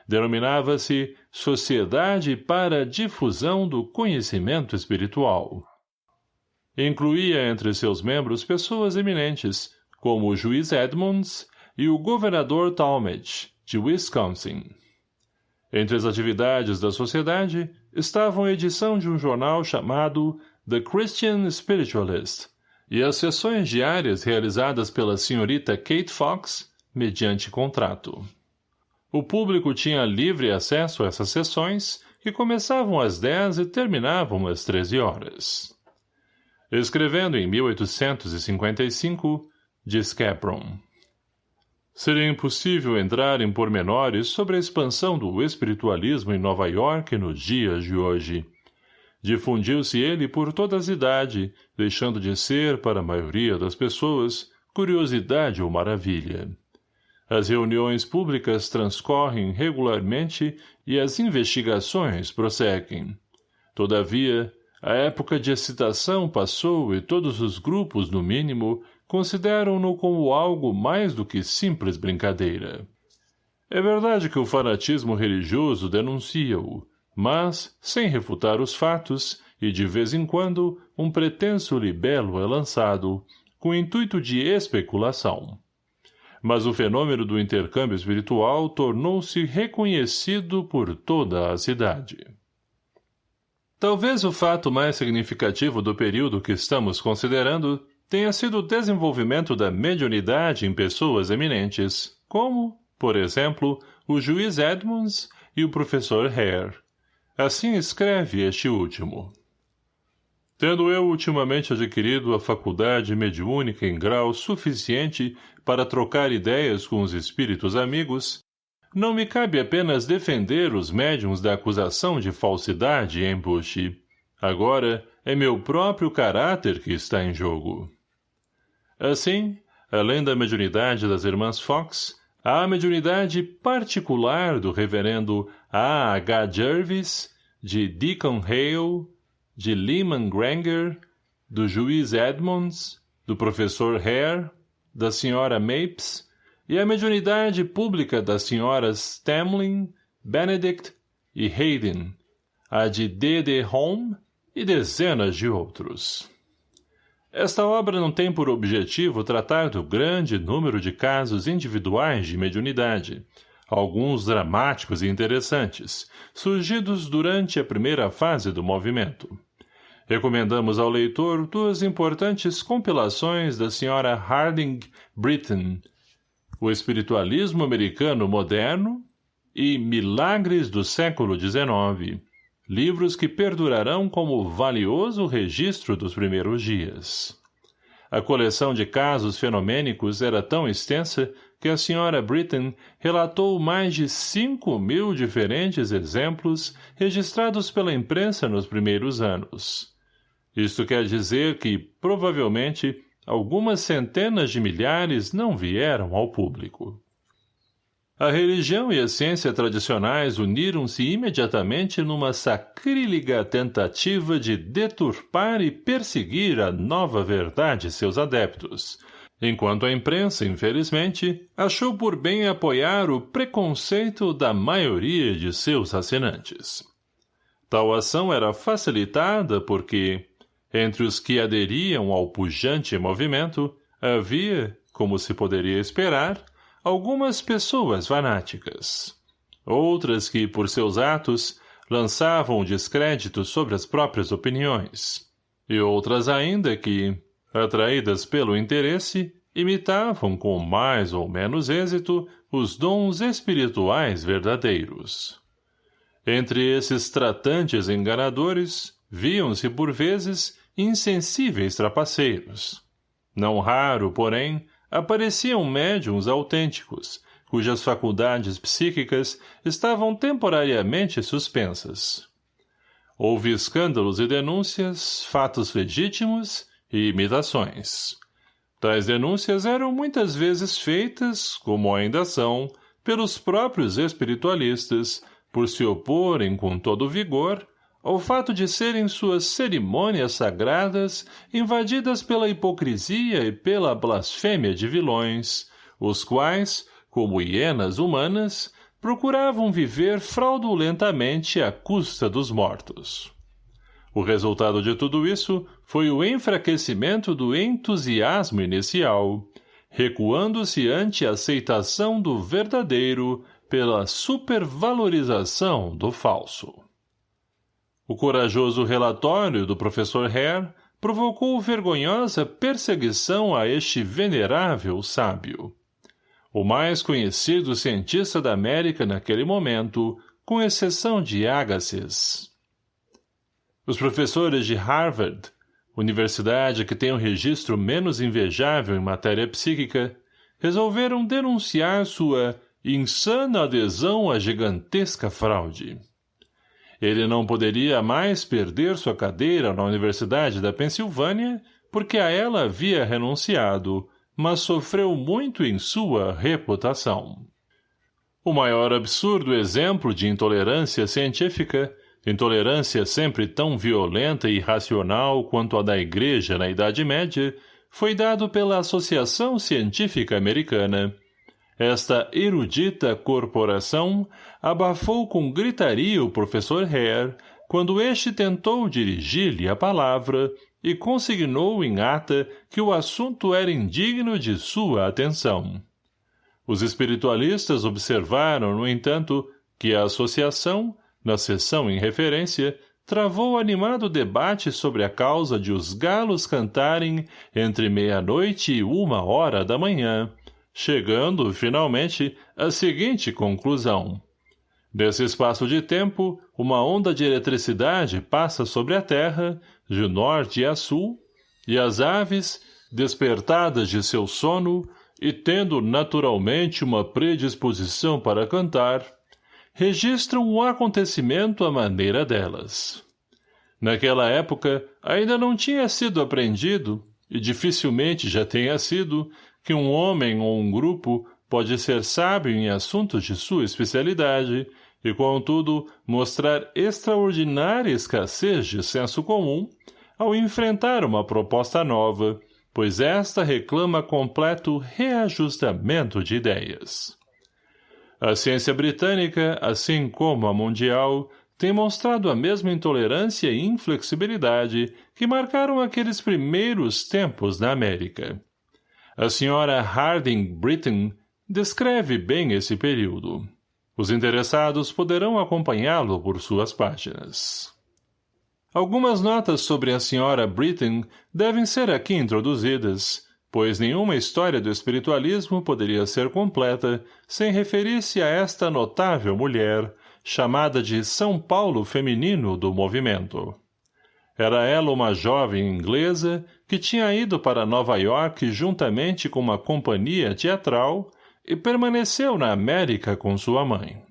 Denominava-se Sociedade para a Difusão do Conhecimento Espiritual. Incluía entre seus membros pessoas eminentes, como o juiz Edmonds e o governador Talmadge, de Wisconsin. Entre as atividades da sociedade estavam a edição de um jornal chamado The Christian Spiritualist, e as sessões diárias realizadas pela senhorita Kate Fox, mediante contrato. O público tinha livre acesso a essas sessões, que começavam às 10 e terminavam às 13 horas. Escrevendo em 1855, diz Capron. Seria impossível entrar em pormenores sobre a expansão do espiritualismo em Nova York nos dias de hoje. Difundiu-se ele por toda a cidade, deixando de ser, para a maioria das pessoas, curiosidade ou maravilha. As reuniões públicas transcorrem regularmente e as investigações prosseguem. Todavia, a época de excitação passou e todos os grupos, no mínimo, consideram-no como algo mais do que simples brincadeira. É verdade que o fanatismo religioso denuncia-o, mas, sem refutar os fatos, e de vez em quando, um pretenso libelo é lançado, com intuito de especulação. Mas o fenômeno do intercâmbio espiritual tornou-se reconhecido por toda a cidade. Talvez o fato mais significativo do período que estamos considerando tenha sido o desenvolvimento da mediunidade em pessoas eminentes, como, por exemplo, o juiz Edmonds e o professor Hare. Assim escreve este último. Tendo eu ultimamente adquirido a faculdade mediúnica em grau suficiente para trocar ideias com os espíritos amigos, não me cabe apenas defender os médiums da acusação de falsidade e embuste. Agora, é meu próprio caráter que está em jogo. Assim, além da mediunidade das irmãs Fox, a mediunidade particular do reverendo A. H. Jervis, de Deacon Hale, de Lehman Granger, do juiz Edmonds, do professor Hare, da senhora Mapes e a mediunidade pública das senhoras Tamlin, Benedict e Hayden, a de D. D. Home e dezenas de outros. Esta obra não tem por objetivo tratar do grande número de casos individuais de mediunidade, alguns dramáticos e interessantes, surgidos durante a primeira fase do movimento. Recomendamos ao leitor duas importantes compilações da Sra. Harding Britton, O Espiritualismo Americano Moderno e Milagres do Século XIX, livros que perdurarão como valioso registro dos primeiros dias. A coleção de casos fenomênicos era tão extensa que a senhora Britton relatou mais de cinco mil diferentes exemplos registrados pela imprensa nos primeiros anos. Isto quer dizer que, provavelmente, algumas centenas de milhares não vieram ao público. A religião e a ciência tradicionais uniram-se imediatamente numa sacrílega tentativa de deturpar e perseguir a nova verdade seus adeptos, enquanto a imprensa, infelizmente, achou por bem apoiar o preconceito da maioria de seus assinantes. Tal ação era facilitada porque, entre os que aderiam ao pujante movimento, havia, como se poderia esperar, algumas pessoas fanáticas. Outras que, por seus atos, lançavam descrédito sobre as próprias opiniões. E outras ainda que, atraídas pelo interesse, imitavam com mais ou menos êxito os dons espirituais verdadeiros. Entre esses tratantes enganadores, viam-se por vezes insensíveis trapaceiros. Não raro, porém, apareciam médiums autênticos, cujas faculdades psíquicas estavam temporariamente suspensas. Houve escândalos e denúncias, fatos legítimos e imitações. Tais denúncias eram muitas vezes feitas, como ainda são, pelos próprios espiritualistas, por se oporem com todo vigor ao fato de serem suas cerimônias sagradas invadidas pela hipocrisia e pela blasfêmia de vilões, os quais, como hienas humanas, procuravam viver fraudulentamente à custa dos mortos. O resultado de tudo isso foi o enfraquecimento do entusiasmo inicial, recuando-se ante a aceitação do verdadeiro pela supervalorização do falso. O corajoso relatório do professor Hare provocou vergonhosa perseguição a este venerável sábio. O mais conhecido cientista da América naquele momento, com exceção de Agassiz. Os professores de Harvard, universidade que tem o um registro menos invejável em matéria psíquica, resolveram denunciar sua insana adesão à gigantesca fraude. Ele não poderia mais perder sua cadeira na Universidade da Pensilvânia, porque a ela havia renunciado, mas sofreu muito em sua reputação. O maior absurdo exemplo de intolerância científica, intolerância sempre tão violenta e irracional quanto a da Igreja na Idade Média, foi dado pela Associação Científica Americana, esta erudita corporação abafou com gritaria o professor Hare quando este tentou dirigir-lhe a palavra e consignou em ata que o assunto era indigno de sua atenção. Os espiritualistas observaram, no entanto, que a associação, na sessão em referência, travou animado debate sobre a causa de os galos cantarem entre meia-noite e uma hora da manhã, chegando, finalmente, à seguinte conclusão. Nesse espaço de tempo, uma onda de eletricidade passa sobre a Terra, de norte a sul, e as aves, despertadas de seu sono e tendo naturalmente uma predisposição para cantar, registram o acontecimento à maneira delas. Naquela época, ainda não tinha sido aprendido, e dificilmente já tenha sido, que um homem ou um grupo pode ser sábio em assuntos de sua especialidade e, contudo, mostrar extraordinária escassez de senso comum ao enfrentar uma proposta nova, pois esta reclama completo reajustamento de ideias. A ciência britânica, assim como a mundial, tem mostrado a mesma intolerância e inflexibilidade que marcaram aqueles primeiros tempos da América. A senhora Harding Britton descreve bem esse período. Os interessados poderão acompanhá-lo por suas páginas. Algumas notas sobre a Sra. Britton devem ser aqui introduzidas, pois nenhuma história do espiritualismo poderia ser completa sem referir-se a esta notável mulher, chamada de São Paulo feminino do movimento. Era ela uma jovem inglesa que tinha ido para Nova York juntamente com uma companhia teatral e permaneceu na América com sua mãe.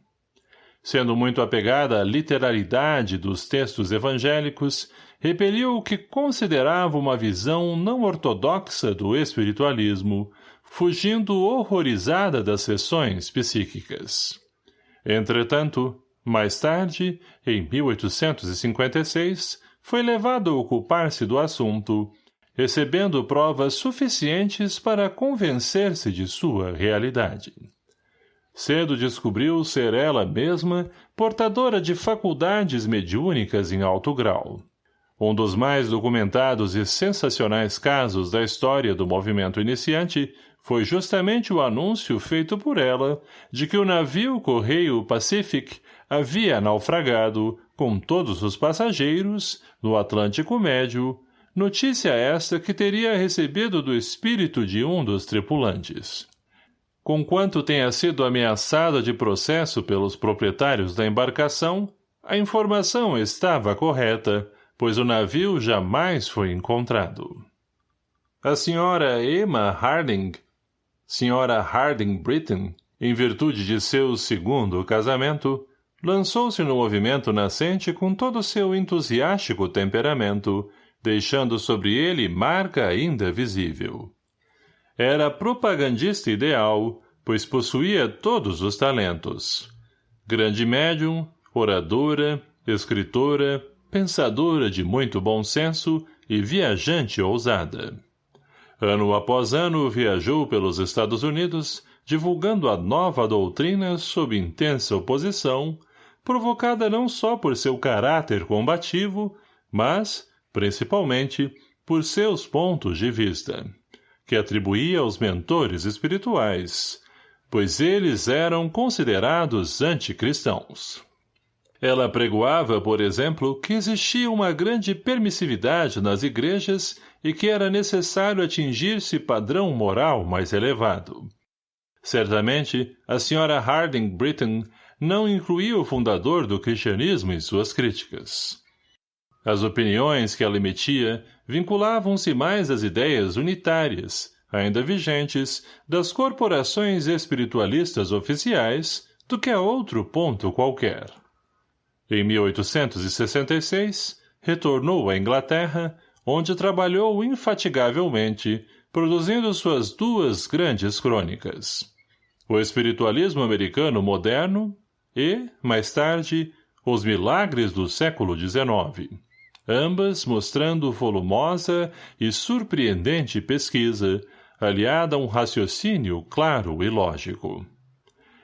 Sendo muito apegada à literalidade dos textos evangélicos, repeliu o que considerava uma visão não ortodoxa do espiritualismo, fugindo horrorizada das sessões psíquicas. Entretanto, mais tarde, em 1856, foi levado a ocupar-se do assunto recebendo provas suficientes para convencer-se de sua realidade. Cedo descobriu ser ela mesma portadora de faculdades mediúnicas em alto grau. Um dos mais documentados e sensacionais casos da história do movimento iniciante foi justamente o anúncio feito por ela de que o navio Correio Pacific havia naufragado, com todos os passageiros, no Atlântico Médio, Notícia esta que teria recebido do espírito de um dos tripulantes. Conquanto tenha sido ameaçada de processo pelos proprietários da embarcação, a informação estava correta, pois o navio jamais foi encontrado. A senhora Emma Harding, senhora Harding Britton, em virtude de seu segundo casamento, lançou-se no movimento nascente com todo o seu entusiástico temperamento deixando sobre ele marca ainda visível. Era propagandista ideal, pois possuía todos os talentos. Grande médium, oradora, escritora, pensadora de muito bom senso e viajante ousada. Ano após ano viajou pelos Estados Unidos, divulgando a nova doutrina sob intensa oposição, provocada não só por seu caráter combativo, mas, principalmente por seus pontos de vista, que atribuía aos mentores espirituais, pois eles eram considerados anticristãos. Ela pregoava, por exemplo, que existia uma grande permissividade nas igrejas e que era necessário atingir-se padrão moral mais elevado. Certamente, a senhora Harding Britton não incluía o fundador do cristianismo em suas críticas. As opiniões que ela emitia vinculavam-se mais às ideias unitárias, ainda vigentes, das corporações espiritualistas oficiais do que a outro ponto qualquer. Em 1866, retornou à Inglaterra, onde trabalhou infatigavelmente, produzindo suas duas grandes crônicas. O espiritualismo americano moderno e, mais tarde, os milagres do século XIX ambas mostrando volumosa e surpreendente pesquisa, aliada a um raciocínio claro e lógico.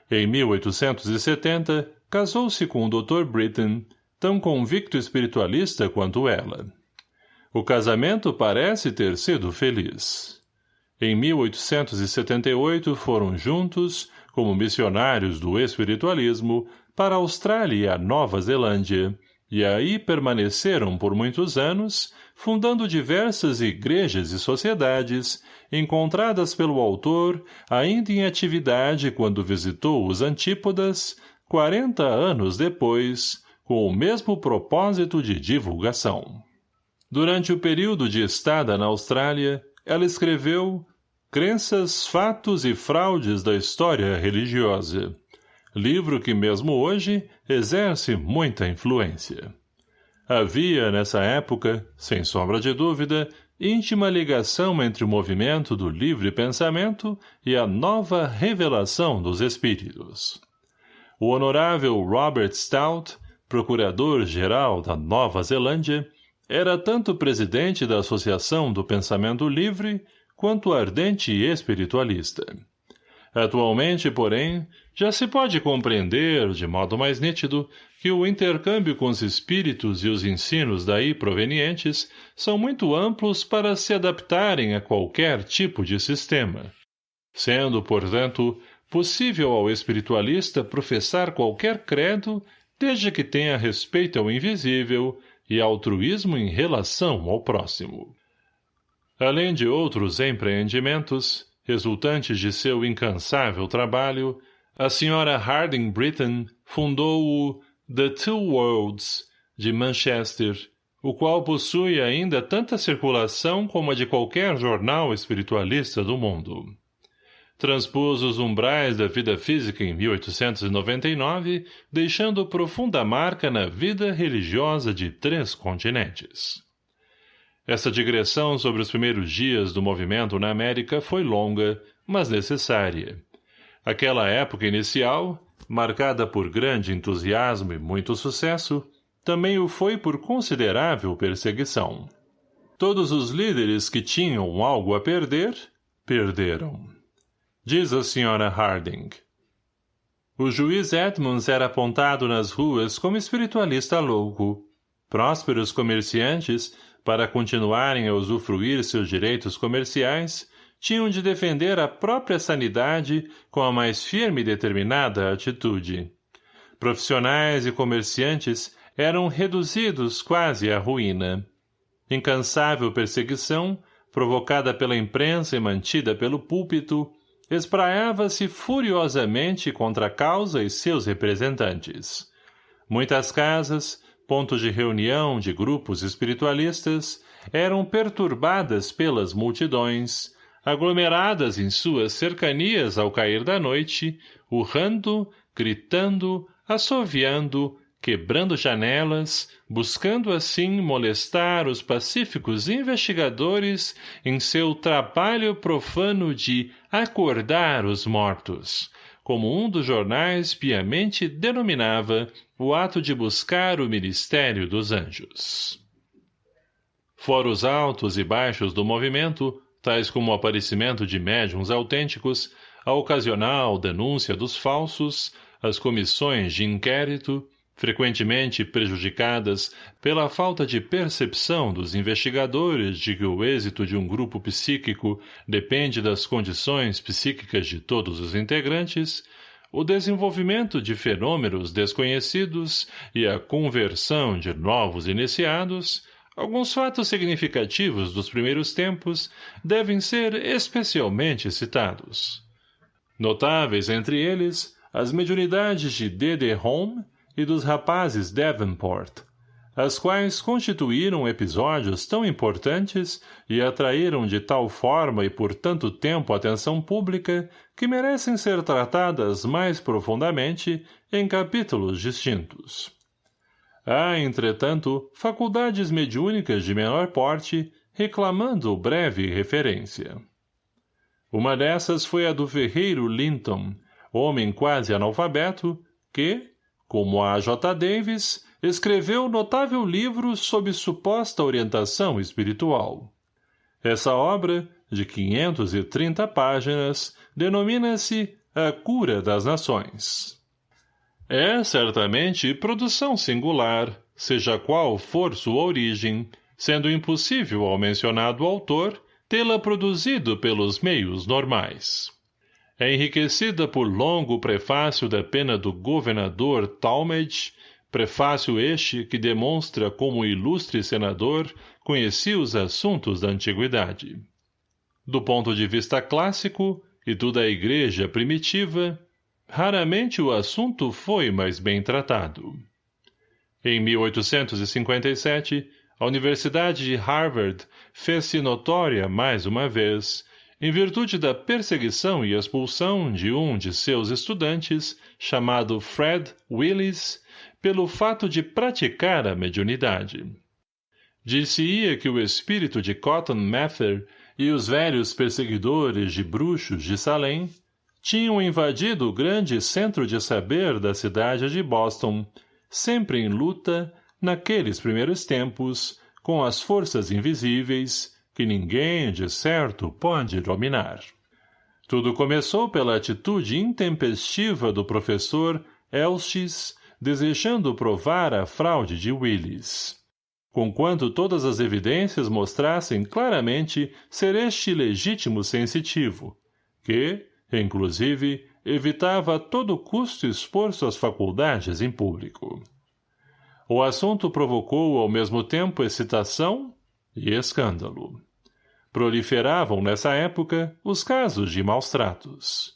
Em 1870, casou-se com o Dr. Britton, tão convicto espiritualista quanto ela. O casamento parece ter sido feliz. Em 1878 foram juntos, como missionários do espiritualismo, para a Austrália e a Nova Zelândia, e aí permaneceram por muitos anos, fundando diversas igrejas e sociedades, encontradas pelo autor ainda em atividade quando visitou os Antípodas, quarenta anos depois, com o mesmo propósito de divulgação. Durante o período de estada na Austrália, ela escreveu Crenças, Fatos e Fraudes da História Religiosa, livro que mesmo hoje exerce muita influência. Havia, nessa época, sem sombra de dúvida, íntima ligação entre o movimento do livre pensamento e a nova revelação dos espíritos. O honorável Robert Stout, procurador-geral da Nova Zelândia, era tanto presidente da Associação do Pensamento Livre quanto ardente espiritualista. Atualmente, porém, já se pode compreender, de modo mais nítido, que o intercâmbio com os espíritos e os ensinos daí provenientes são muito amplos para se adaptarem a qualquer tipo de sistema. Sendo, portanto, possível ao espiritualista professar qualquer credo desde que tenha respeito ao invisível e altruísmo em relação ao próximo. Além de outros empreendimentos, resultantes de seu incansável trabalho, a senhora Harding Britton fundou o The Two Worlds, de Manchester, o qual possui ainda tanta circulação como a de qualquer jornal espiritualista do mundo. Transpôs os umbrais da vida física em 1899, deixando profunda marca na vida religiosa de três continentes. Essa digressão sobre os primeiros dias do movimento na América foi longa, mas necessária. Aquela época inicial, marcada por grande entusiasmo e muito sucesso, também o foi por considerável perseguição. Todos os líderes que tinham algo a perder, perderam. Diz a senhora Harding. O juiz Edmonds era apontado nas ruas como espiritualista louco. Prósperos comerciantes para continuarem a usufruir seus direitos comerciais, tinham de defender a própria sanidade com a mais firme e determinada atitude. Profissionais e comerciantes eram reduzidos quase à ruína. Incansável perseguição, provocada pela imprensa e mantida pelo púlpito, espraiava-se furiosamente contra a causa e seus representantes. Muitas casas, pontos de reunião de grupos espiritualistas, eram perturbadas pelas multidões, aglomeradas em suas cercanias ao cair da noite, urrando, gritando, assoviando, quebrando janelas, buscando assim molestar os pacíficos investigadores em seu trabalho profano de acordar os mortos, como um dos jornais piamente denominava o ato de buscar o ministério dos anjos. Fora os altos e baixos do movimento, tais como o aparecimento de médiums autênticos, a ocasional denúncia dos falsos, as comissões de inquérito, frequentemente prejudicadas pela falta de percepção dos investigadores de que o êxito de um grupo psíquico depende das condições psíquicas de todos os integrantes, o desenvolvimento de fenômenos desconhecidos e a conversão de novos iniciados, alguns fatos significativos dos primeiros tempos devem ser especialmente citados. Notáveis entre eles, as mediunidades de D.D. Home e dos rapazes Davenport, as quais constituíram episódios tão importantes e atraíram de tal forma e por tanto tempo a atenção pública que merecem ser tratadas mais profundamente em capítulos distintos. Há, entretanto, faculdades mediúnicas de menor porte reclamando breve referência. Uma dessas foi a do ferreiro Linton, homem quase analfabeto, que, como a J. Davis, escreveu notável livro sob suposta orientação espiritual. Essa obra, de 530 páginas, denomina-se A Cura das Nações. É, certamente, produção singular, seja qual for sua origem, sendo impossível ao mencionado autor tê-la produzido pelos meios normais é enriquecida por longo prefácio da pena do governador Talmadge, prefácio este que demonstra como o ilustre senador conhecia os assuntos da antiguidade. Do ponto de vista clássico, e do da igreja primitiva, raramente o assunto foi mais bem tratado. Em 1857, a Universidade de Harvard fez-se notória mais uma vez, em virtude da perseguição e expulsão de um de seus estudantes, chamado Fred Willis, pelo fato de praticar a mediunidade. Dir-se-ia que o espírito de Cotton Mather e os velhos perseguidores de bruxos de Salem tinham invadido o grande centro de saber da cidade de Boston, sempre em luta, naqueles primeiros tempos, com as forças invisíveis que ninguém, de certo, pode dominar. Tudo começou pela atitude intempestiva do professor Elchis, desejando provar a fraude de Willis conquanto todas as evidências mostrassem claramente ser este legítimo sensitivo, que, inclusive, evitava a todo custo expor suas faculdades em público. O assunto provocou ao mesmo tempo excitação e escândalo. Proliferavam nessa época os casos de maus tratos.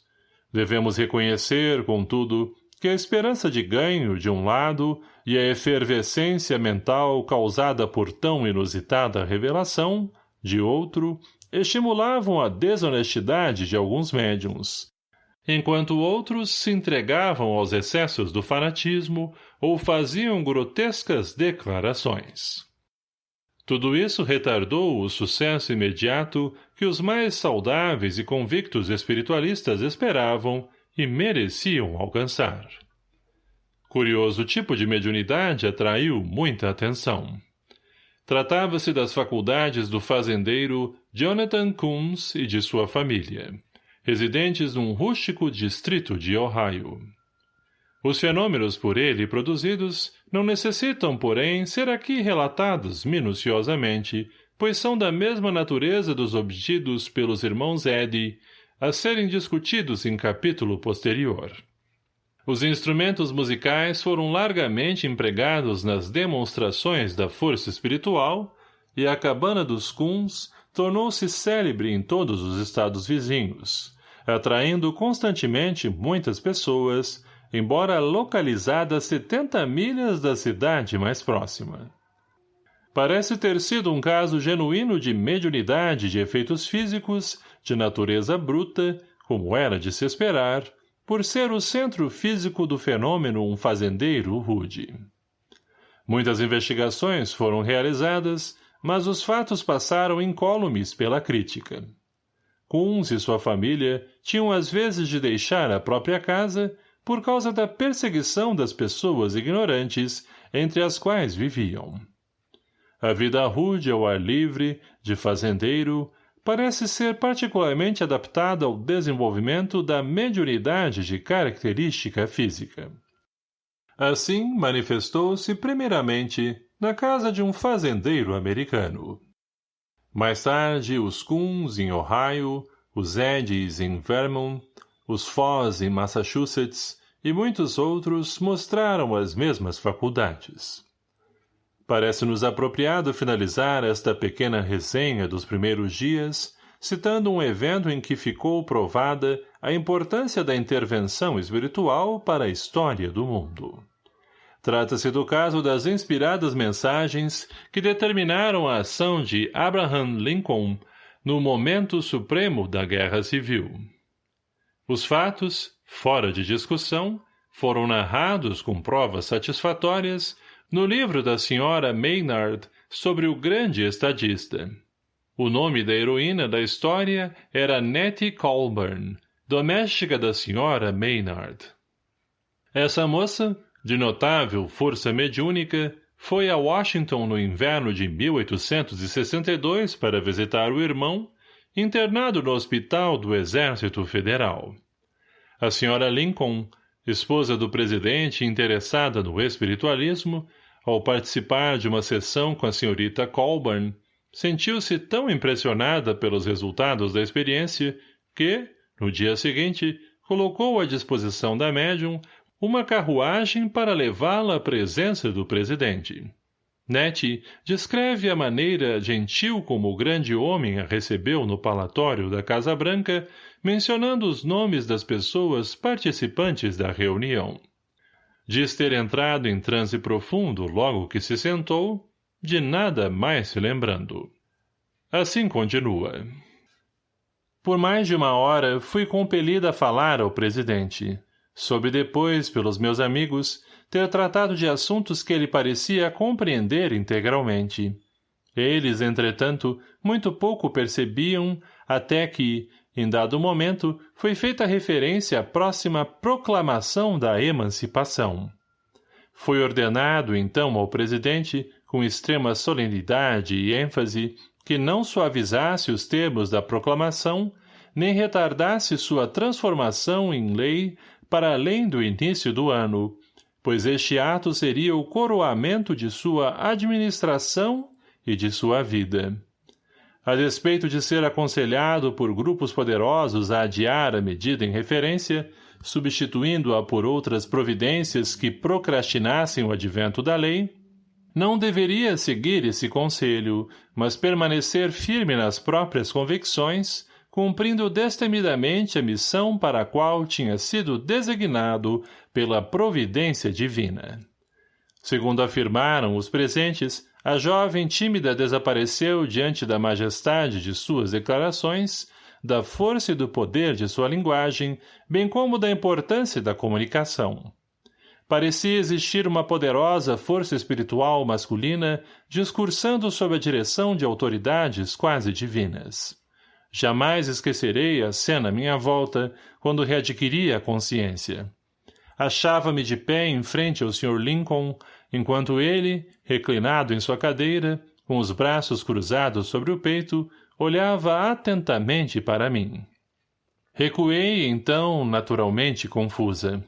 Devemos reconhecer, contudo, que a esperança de ganho, de um lado, e a efervescência mental causada por tão inusitada revelação, de outro, estimulavam a desonestidade de alguns médiums, enquanto outros se entregavam aos excessos do fanatismo ou faziam grotescas declarações. Tudo isso retardou o sucesso imediato que os mais saudáveis e convictos espiritualistas esperavam e mereciam alcançar. Curioso tipo de mediunidade atraiu muita atenção. Tratava-se das faculdades do fazendeiro Jonathan Coons e de sua família, residentes num rústico distrito de Ohio. Os fenômenos por ele produzidos não necessitam, porém, ser aqui relatados minuciosamente, pois são da mesma natureza dos obtidos pelos irmãos Eddy a serem discutidos em capítulo posterior. Os instrumentos musicais foram largamente empregados nas demonstrações da força espiritual e a cabana dos Kuns tornou-se célebre em todos os estados vizinhos, atraindo constantemente muitas pessoas, embora localizada a 70 milhas da cidade mais próxima. Parece ter sido um caso genuíno de mediunidade de efeitos físicos de natureza bruta, como era de se esperar, por ser o centro físico do fenômeno um fazendeiro rude. Muitas investigações foram realizadas, mas os fatos passaram incólumes pela crítica. Kunz e sua família tinham às vezes de deixar a própria casa por causa da perseguição das pessoas ignorantes entre as quais viviam. A vida rude ao ar livre, de fazendeiro, parece ser particularmente adaptada ao desenvolvimento da mediunidade de característica física. Assim, manifestou-se primeiramente na casa de um fazendeiro americano. Mais tarde, os Kuns em Ohio, os Eddies em Vermont, os Foss em Massachusetts e muitos outros mostraram as mesmas faculdades. Parece-nos apropriado finalizar esta pequena resenha dos primeiros dias, citando um evento em que ficou provada a importância da intervenção espiritual para a história do mundo. Trata-se do caso das inspiradas mensagens que determinaram a ação de Abraham Lincoln no momento supremo da Guerra Civil. Os fatos, fora de discussão, foram narrados com provas satisfatórias no livro da senhora Maynard sobre o grande estadista. O nome da heroína da história era Nettie Colburn, doméstica da senhora Maynard. Essa moça, de notável força mediúnica, foi a Washington no inverno de 1862 para visitar o irmão, internado no hospital do Exército Federal. A senhora Lincoln, esposa do presidente interessada no espiritualismo, ao participar de uma sessão com a senhorita Colburn, sentiu-se tão impressionada pelos resultados da experiência que, no dia seguinte, colocou à disposição da médium uma carruagem para levá-la à presença do presidente. Nete descreve a maneira gentil como o grande homem a recebeu no palatório da Casa Branca, mencionando os nomes das pessoas participantes da reunião. Diz ter entrado em transe profundo logo que se sentou, de nada mais se lembrando. Assim continua. Por mais de uma hora, fui compelida a falar ao presidente. Soube depois, pelos meus amigos, ter tratado de assuntos que ele parecia compreender integralmente. Eles, entretanto, muito pouco percebiam, até que, em dado momento, foi feita referência à próxima proclamação da emancipação. Foi ordenado, então, ao presidente, com extrema solenidade e ênfase, que não suavizasse os termos da proclamação, nem retardasse sua transformação em lei para além do início do ano, pois este ato seria o coroamento de sua administração e de sua vida. A despeito de ser aconselhado por grupos poderosos a adiar a medida em referência, substituindo-a por outras providências que procrastinassem o advento da lei, não deveria seguir esse conselho, mas permanecer firme nas próprias convicções, cumprindo destemidamente a missão para a qual tinha sido designado pela providência divina. Segundo afirmaram os presentes, a jovem tímida desapareceu diante da majestade de suas declarações, da força e do poder de sua linguagem, bem como da importância da comunicação. Parecia existir uma poderosa força espiritual masculina discursando sob a direção de autoridades quase divinas. Jamais esquecerei a cena à minha volta, quando readquiri a consciência. Achava-me de pé em frente ao Sr. Lincoln, enquanto ele, reclinado em sua cadeira, com os braços cruzados sobre o peito, olhava atentamente para mim. Recuei, então, naturalmente confusa.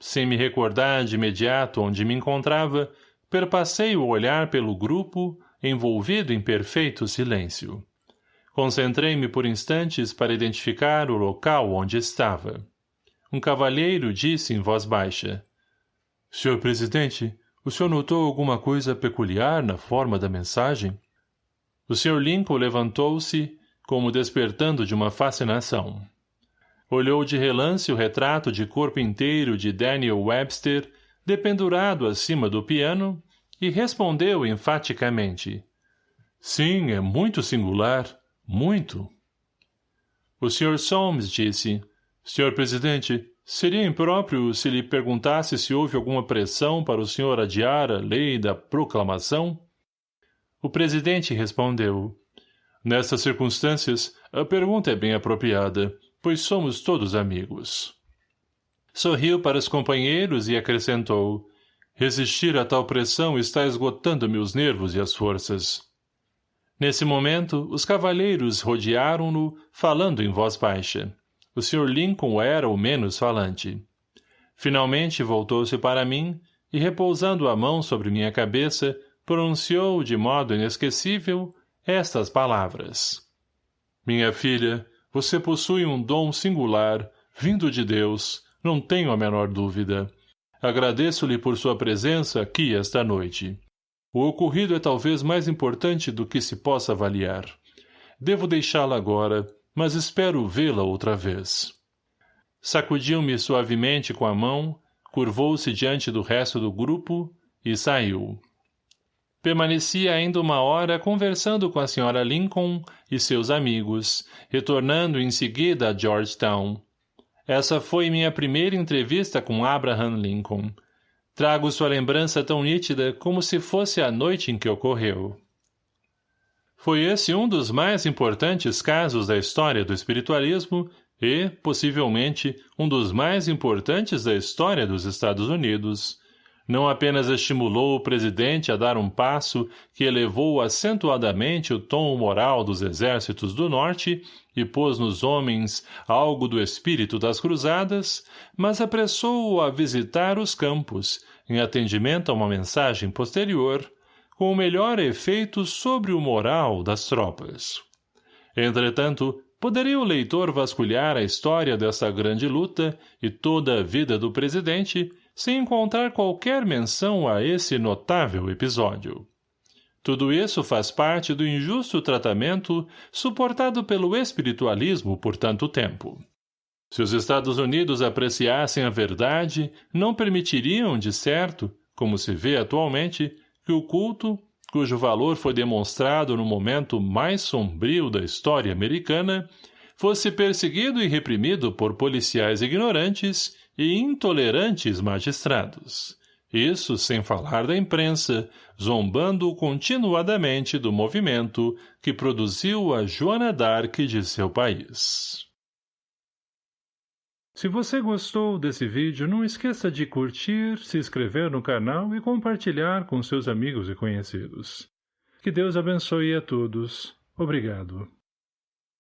Sem me recordar de imediato onde me encontrava, perpassei o olhar pelo grupo, envolvido em perfeito silêncio. Concentrei-me por instantes para identificar o local onde estava. Um cavalheiro disse em voz baixa. — Senhor presidente, o senhor notou alguma coisa peculiar na forma da mensagem? O Sr. Lincoln levantou-se, como despertando de uma fascinação. Olhou de relance o retrato de corpo inteiro de Daniel Webster, dependurado acima do piano, e respondeu enfaticamente. Sim, é muito singular. Muito. O Sr. Solmes disse, Sr. Presidente, Seria impróprio se lhe perguntasse se houve alguma pressão para o senhor adiar a lei da proclamação? O presidente respondeu. Nessas circunstâncias, a pergunta é bem apropriada, pois somos todos amigos. Sorriu para os companheiros e acrescentou. Resistir a tal pressão está esgotando-me os nervos e as forças. Nesse momento, os cavalheiros rodearam-no, falando em voz baixa o Sr. Lincoln era o menos falante. Finalmente voltou-se para mim e, repousando a mão sobre minha cabeça, pronunciou de modo inesquecível estas palavras. Minha filha, você possui um dom singular, vindo de Deus, não tenho a menor dúvida. Agradeço-lhe por sua presença aqui esta noite. O ocorrido é talvez mais importante do que se possa avaliar. Devo deixá-la agora, mas espero vê-la outra vez. Sacudiu-me suavemente com a mão, curvou-se diante do resto do grupo e saiu. Permaneci ainda uma hora conversando com a senhora Lincoln e seus amigos, retornando em seguida a Georgetown. Essa foi minha primeira entrevista com Abraham Lincoln. Trago sua lembrança tão nítida como se fosse a noite em que ocorreu. Foi esse um dos mais importantes casos da história do espiritualismo e, possivelmente, um dos mais importantes da história dos Estados Unidos. Não apenas estimulou o presidente a dar um passo que elevou acentuadamente o tom moral dos exércitos do Norte e pôs nos homens algo do espírito das cruzadas, mas apressou-o a visitar os campos, em atendimento a uma mensagem posterior, com melhor efeito sobre o moral das tropas. Entretanto, poderia o leitor vasculhar a história dessa grande luta e toda a vida do presidente, sem encontrar qualquer menção a esse notável episódio. Tudo isso faz parte do injusto tratamento suportado pelo espiritualismo por tanto tempo. Se os Estados Unidos apreciassem a verdade, não permitiriam, de certo, como se vê atualmente, que o culto, cujo valor foi demonstrado no momento mais sombrio da história americana, fosse perseguido e reprimido por policiais ignorantes e intolerantes magistrados. Isso sem falar da imprensa, zombando continuadamente do movimento que produziu a Joana d'Arc de seu país. Se você gostou desse vídeo, não esqueça de curtir, se inscrever no canal e compartilhar com seus amigos e conhecidos. Que Deus abençoe a todos. Obrigado.